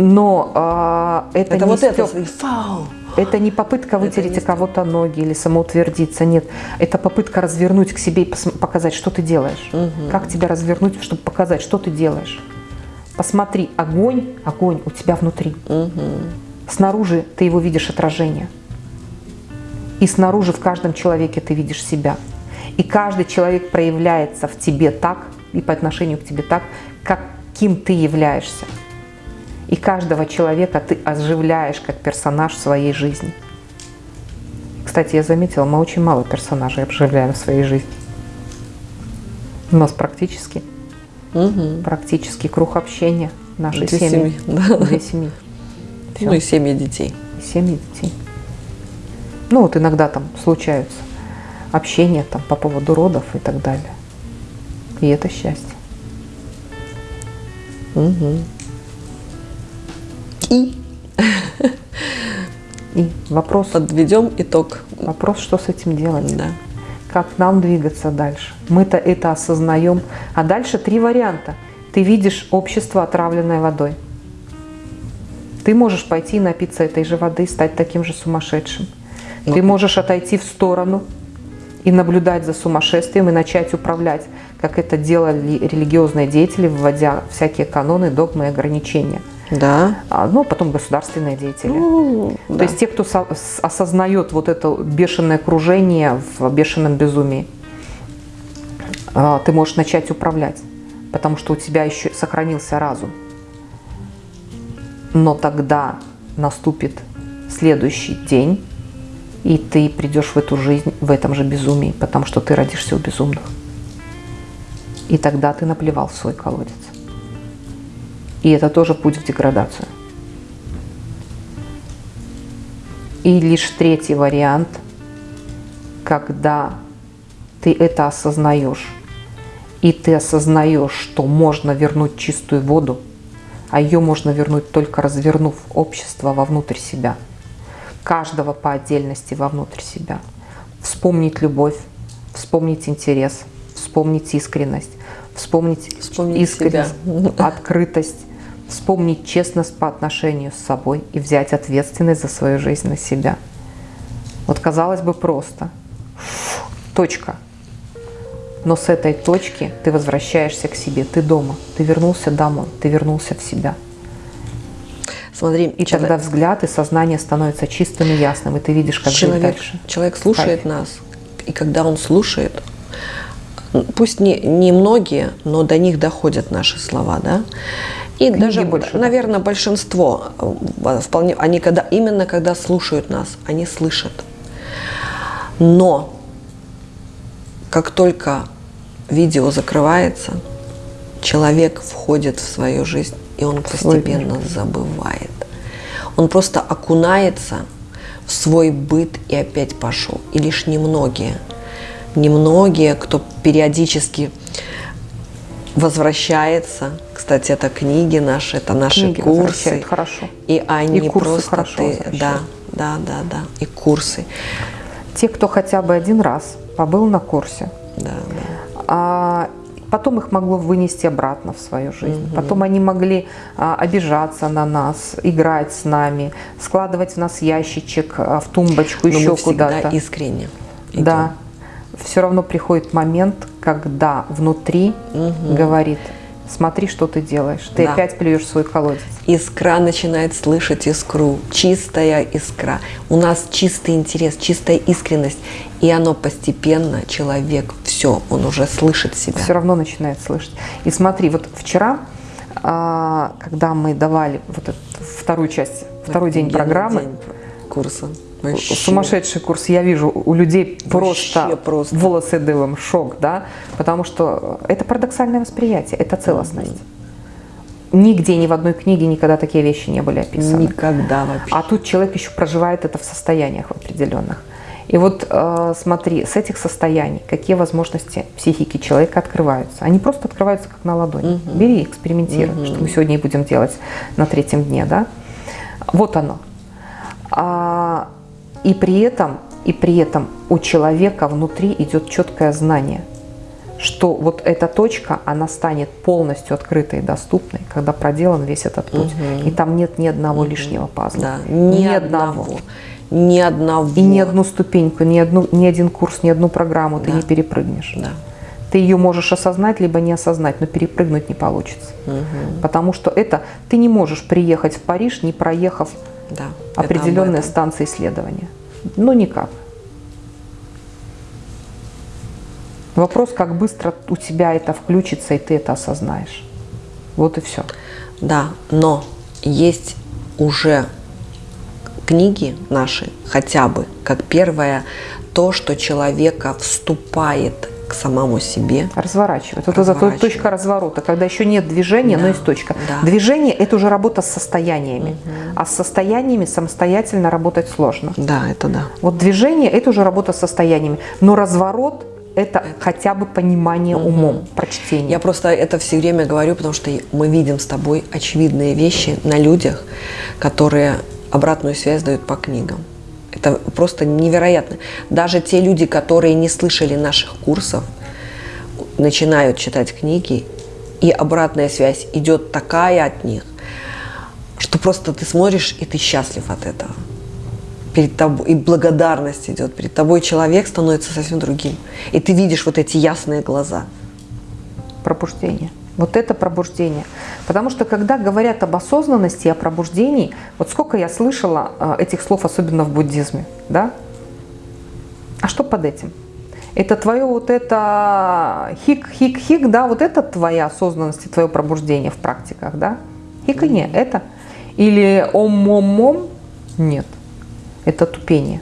Но а, это, это не вот стёб... это, фау. Это не попытка вытереть у кого-то ноги или самоутвердиться, нет. Это попытка развернуть к себе и показать, что ты делаешь. Угу. Как тебя развернуть, чтобы показать, что ты делаешь. Посмотри, огонь, огонь у тебя внутри. Угу. Снаружи ты его видишь отражение. И снаружи в каждом человеке ты видишь себя. И каждый человек проявляется в тебе так, и по отношению к тебе так, каким ты являешься. И каждого человека ты оживляешь как персонаж в своей жизни. Кстати, я заметила, мы очень мало персонажей обживляем в своей жизни. У нас практически, угу. практически круг общения нашей Две семьи. семьи. Да. Две семьи. Все. Ну и семьи детей. Семьи детей. Ну вот иногда там случаются общения там по поводу родов и так далее. И это счастье. Угу. Вопрос. Подведем итог. Вопрос, что с этим делать? Да. Как нам двигаться дальше? Мы-то это осознаем. А дальше три варианта. Ты видишь общество, отравленное водой. Ты можешь пойти напиться этой же воды, стать таким же сумасшедшим. Но... Ты можешь отойти в сторону и наблюдать за сумасшествием и начать управлять, как это делали религиозные деятели, вводя всякие каноны, догмы и ограничения – да. А, ну, а потом государственные деятели. Ну, То да. есть те, кто со осознает вот это бешеное кружение в бешеном безумии, а, ты можешь начать управлять, потому что у тебя еще сохранился разум. Но тогда наступит следующий день, и ты придешь в эту жизнь в этом же безумии, потому что ты родишься у безумных. И тогда ты наплевал в свой колодец. И это тоже путь в деградацию. И лишь третий вариант, когда ты это осознаешь, и ты осознаешь, что можно вернуть чистую воду, а ее можно вернуть только развернув общество вовнутрь себя, каждого по отдельности вовнутрь себя. Вспомнить любовь, вспомнить интерес, вспомнить искренность, вспомнить, вспомнить искренность, себя. открытость, вспомнить честность по отношению с собой и взять ответственность за свою жизнь на себя. Вот казалось бы просто. Точка. Но с этой точки ты возвращаешься к себе, ты дома, ты вернулся домой, ты вернулся в себя. Смотри, и человек, тогда взгляд и сознание становятся чистым и ясным, и ты видишь, как человек, жить дальше. Человек слушает Кайф. нас, и когда он слушает, пусть не, не многие, но до них доходят наши слова, да, и Книги даже, больше, наверное, большинство э, вполне, они когда, именно когда слушают нас, они слышат. Но как только видео закрывается, человек входит в свою жизнь, и он постепенно забывает. Он просто окунается в свой быт и опять пошел. И лишь немногие, немногие, кто периодически возвращается. Кстати, это книги наши, это наши книги курсы. хорошо. И они и курсы просто хорошо ты, да, да, да, да, и курсы. Те, кто хотя бы один раз побыл на курсе, да, да. А, потом их могло вынести обратно в свою жизнь. Угу. Потом они могли а, обижаться на нас, играть с нами, складывать в нас ящичек а, в тумбочку, Но еще куда-то. искренне. Идем. Да. Все равно приходит момент, когда внутри угу. говорит, смотри, что ты делаешь. Ты да. опять плюешь свой колодец. Искра начинает слышать искру. Чистая искра. У нас чистый интерес, чистая искренность. И оно постепенно, человек, все, он уже слышит себя. Все равно начинает слышать. И смотри, вот вчера, а, когда мы давали вот эту вторую часть, второй день программы, день курса, Вообще. Сумасшедший курс. Я вижу у людей просто, просто волосы дылом, шок, да, потому что это парадоксальное восприятие, это целостность. Угу. Нигде, ни в одной книге никогда такие вещи не были описаны. Никогда вообще. А тут человек еще проживает это в состояниях определенных. И вот э, смотри, с этих состояний какие возможности психики человека открываются. Они просто открываются как на ладони. Угу. Бери, экспериментируй, угу. что мы сегодня и будем делать на третьем дне, да. Вот оно. А, и при этом, и при этом у человека внутри идет четкое знание, что вот эта точка, она станет полностью открытой и доступной, когда проделан весь этот путь. Угу. И там нет ни одного угу. лишнего пазла. Да, ни, ни одного. одного. Ни одного. И ни одну ступеньку, ни, одну, ни один курс, ни одну программу да. ты не перепрыгнешь. Да. Ты ее можешь осознать, либо не осознать, но перепрыгнуть не получится. Угу. Потому что это ты не можешь приехать в Париж, не проехав да, определенные станции исследования. Ну, никак. Вопрос, как быстро у тебя это включится, и ты это осознаешь. Вот и все. Да, но есть уже книги наши, хотя бы, как первое, то, что человека вступает к самому себе. Разворачивает. Вот это точка разворота, когда еще нет движения, да, но есть точка. Да. Движение – это уже работа с состояниями. Угу. А с состояниями самостоятельно работать сложно. Да, это да. Вот движение – это уже работа с состояниями. Но разворот это, это хотя бы понимание угу. умом, прочтение. Я просто это все время говорю, потому что мы видим с тобой очевидные вещи на людях, которые обратную связь дают по книгам. Это просто невероятно. Даже те люди, которые не слышали наших курсов, начинают читать книги, и обратная связь идет такая от них, что просто ты смотришь, и ты счастлив от этого. Перед тобой, и благодарность идет. Перед тобой человек становится совсем другим. И ты видишь вот эти ясные глаза. Пробуждение. Вот это пробуждение. Потому что когда говорят об осознанности и о пробуждении, вот сколько я слышала э, этих слов, особенно в буддизме, да? А что под этим? Это твое вот это хик-хик-хик, да, вот это твоя осознанность и твое пробуждение в практиках, да? Хик и не, это. Или ом-мом-мом, нет. Это тупение.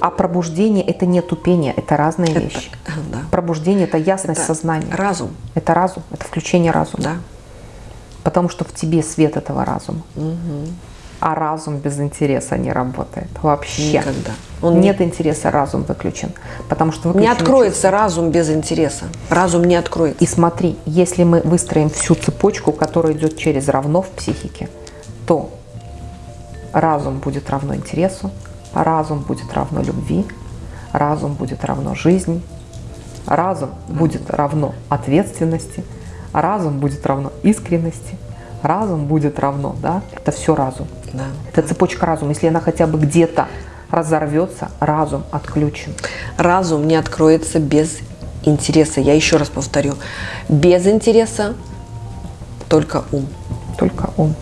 А пробуждение – это не тупение, это разные это, вещи. Да. Пробуждение – это ясность это сознания. разум. Это разум, это включение разума. Да. Потому что в тебе свет этого разума. Угу. А разум без интереса не работает вообще. Никогда. Он Нет не... интереса, разум выключен. Потому что выключен не откроется чувство. разум без интереса. Разум не откроется. И смотри, если мы выстроим всю цепочку, которая идет через равно в психике, то разум будет равно интересу, разум будет равно любви, разум будет равно жизни, разум будет равно ответственности, разум будет равно искренности, разум будет равно, да, это все разум. Да. Это цепочка разума. Если она хотя бы где-то разорвется, разум отключен. Разум не откроется без интереса. Я еще раз повторю. Без интереса только ум. Только ум.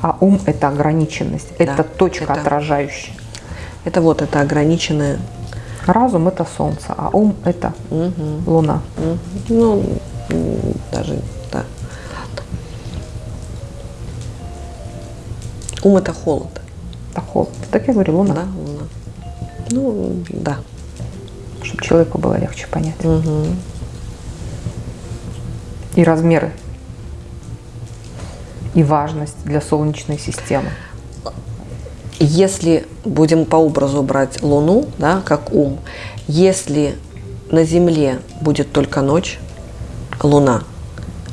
А ум – это ограниченность, да, это точка это... отражающая. Это вот это ограниченное. Разум это солнце, а ум это угу. луна. Угу. Ну, даже, да. Ум это холод. Это холод. Так я говорю, луна. Да, луна. Ну, да. Чтобы человеку было легче понять. Угу. И размеры. И важность для Солнечной системы если будем по образу брать Луну, да, как ум, если на Земле будет только ночь, Луна,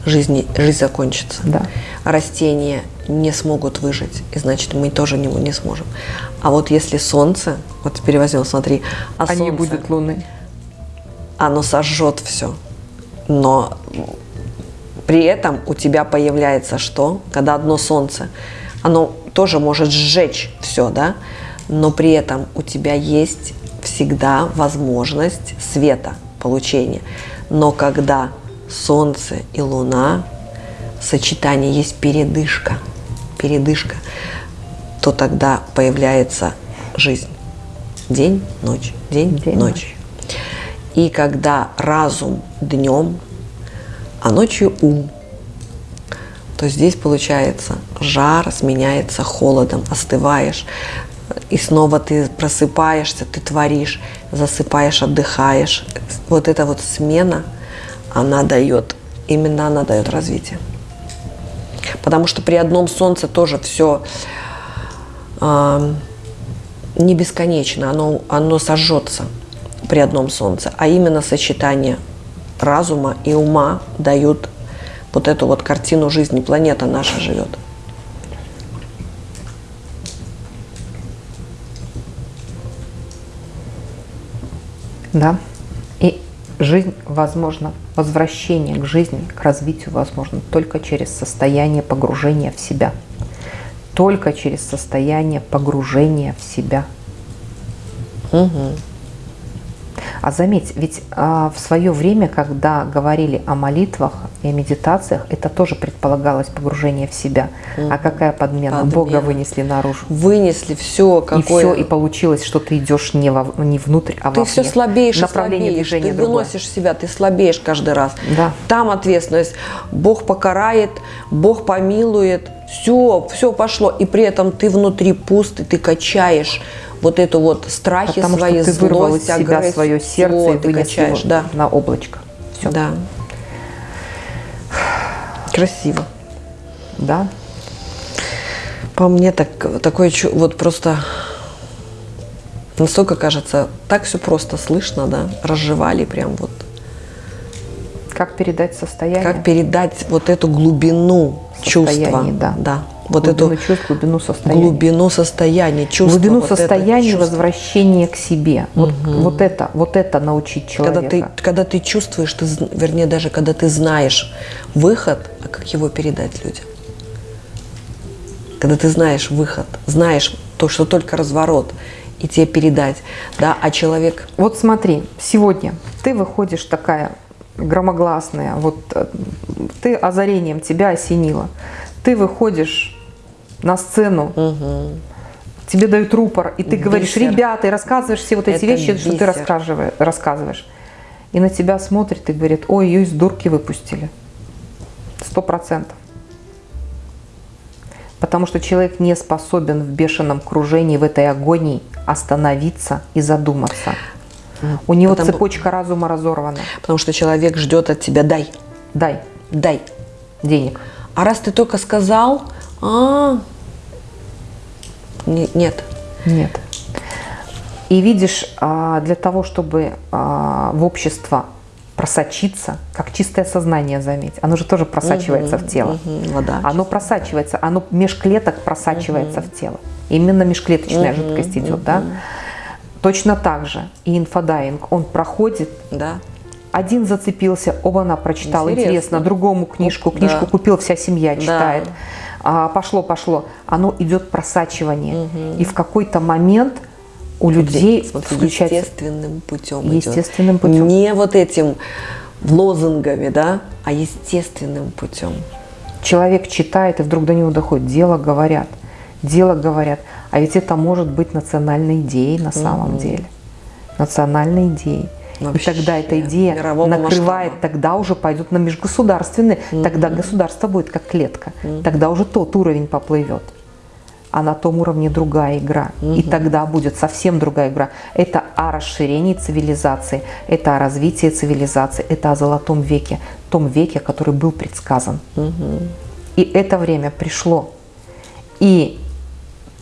жизнь, жизнь закончится. Да. Растения не смогут выжить, и значит мы тоже не, не сможем. А вот если солнце, вот теперь возьмем, смотри, а, а солнце, не будет луны, оно сожжет все, но при этом у тебя появляется что? Когда одно солнце, оно тоже может сжечь все, да, но при этом у тебя есть всегда возможность света получения. Но когда солнце и луна, сочетание есть передышка, передышка, то тогда появляется жизнь. День, ночь, день, день ночь. ночь. И когда разум днем, а ночью ум, то здесь получается жар сменяется холодом, остываешь, и снова ты просыпаешься, ты творишь, засыпаешь, отдыхаешь. Вот эта вот смена, она дает, именно она дает развитие. Потому что при одном солнце тоже все э, не бесконечно, оно, оно сожжется при одном солнце, а именно сочетание разума и ума дают вот эту вот картину жизни. Планета наша живет. Да. И жизнь возможна, возвращение к жизни, к развитию возможно только через состояние погружения в себя. Только через состояние погружения в себя. Угу. А заметь, ведь а, в свое время, когда говорили о молитвах и о медитациях, это тоже предполагалось погружение в себя. Mm. А какая подмена? подмена? Бога вынесли наружу. Вынесли все, какое... И все, и получилось, что ты идешь не, во, не внутрь, а ты вовне. все слабеешь Направление слабеешь. движения Ты другое. выносишь себя, ты слабеешь каждый раз. Да. Там ответственность. Бог покарает, Бог помилует. Все, все пошло. И при этом ты внутри пуст, и ты качаешь вот эту вот страхи Потому свои, что ты вырвал из себя свое сердце и вынес качаешь, его да. на облачко. Все. Да. Красиво. Да. По мне так, такое вот просто настолько кажется, так все просто слышно, да, разжевали прям вот. Как передать состояние? Как передать вот эту глубину чувства. Да. да вот глубину эту чувств, глубину состояния. Глубину состояния, чувства. Глубину вот состояния, возвращения к себе. Угу. Вот, вот, это, вот это научить человека. Когда ты, когда ты чувствуешь, ты, вернее, даже когда ты знаешь выход, а как его передать людям? Когда ты знаешь выход, знаешь то, что только разворот, и тебе передать, да, а человек... Вот смотри, сегодня ты выходишь такая громогласная, вот э, ты озарением тебя осенило, ты выходишь на сцену, угу. тебе дают рупор, и ты бисер. говоришь, ребята, и рассказываешь все вот эти Это вещи, бисер. что ты рассказываешь, рассказываешь. И на тебя смотрит и говорит, ой, ее из дурки выпустили. Сто процентов. Потому что человек не способен в бешеном кружении, в этой агонии остановиться и задуматься. У него потому, цепочка разума разорвана. Потому что человек ждет от тебя «дай». Дай. Дай. Денег. А раз ты только сказал, а, нет. Нет. И видишь, а, для того, чтобы а, в общество просочиться, как чистое сознание, заметь, оно же тоже просачивается угу, в тело. Угу, вода. Оно просачивается, оно меж клеток просачивается угу. в тело. Именно межклеточная угу, жидкость идет, угу. да? Точно так же и инфодайвинг, он проходит, да. один зацепился, оба она прочитал, интересно, интересно другому книжку, книжку да. купил, вся семья читает. Да а, пошло, пошло, оно идет просачивание. Угу. И в какой-то момент у людей Смотри, включается... Естественным путем Естественным идет. путем. Не вот этим лозунгами, да, а естественным путем. Человек читает, и вдруг до него доходит. Дело говорят. Дело говорят. А ведь это может быть национальной идеей на самом угу. деле. Национальной идеей. Вообще, и тогда эта идея накрывает, масштаба. тогда уже пойдут на межгосударственные, mm-hmm. тогда государство будет как клетка, mm-hmm. тогда уже тот уровень поплывет. А на том уровне другая игра. Mm-hmm. И тогда будет совсем другая игра. Это о расширении цивилизации, это о развитии цивилизации, это о золотом веке, том веке, который был предсказан. Mm-hmm. И это время пришло. И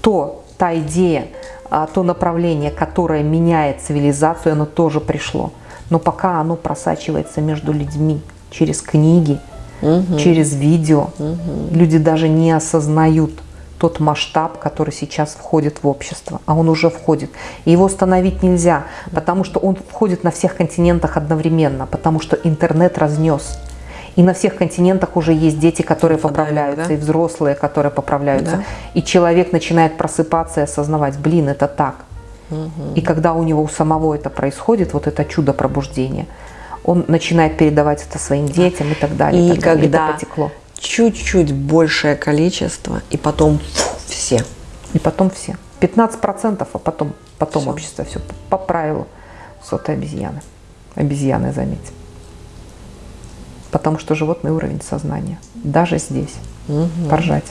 то, та идея, то направление, которое меняет цивилизацию, оно тоже пришло. Но пока оно просачивается между людьми через книги, угу. через видео. Угу. Люди даже не осознают тот масштаб, который сейчас входит в общество, а он уже входит. И его остановить нельзя, потому что он входит на всех континентах одновременно, потому что интернет разнес. И на всех континентах уже есть дети, которые поправляются, да? и взрослые, которые поправляются. Да. И человек начинает просыпаться и осознавать, блин, это так. Угу. И когда у него у самого это происходит, вот это чудо пробуждения, он начинает передавать это своим детям и так далее. И, и так когда далее. потекло. чуть-чуть большее количество, и потом все. И потом все. 15%, а потом, потом все. общество все поправило. Сотой обезьяны. Обезьяны, заметьте потому что животный уровень сознания. Даже здесь. Угу. Поржать.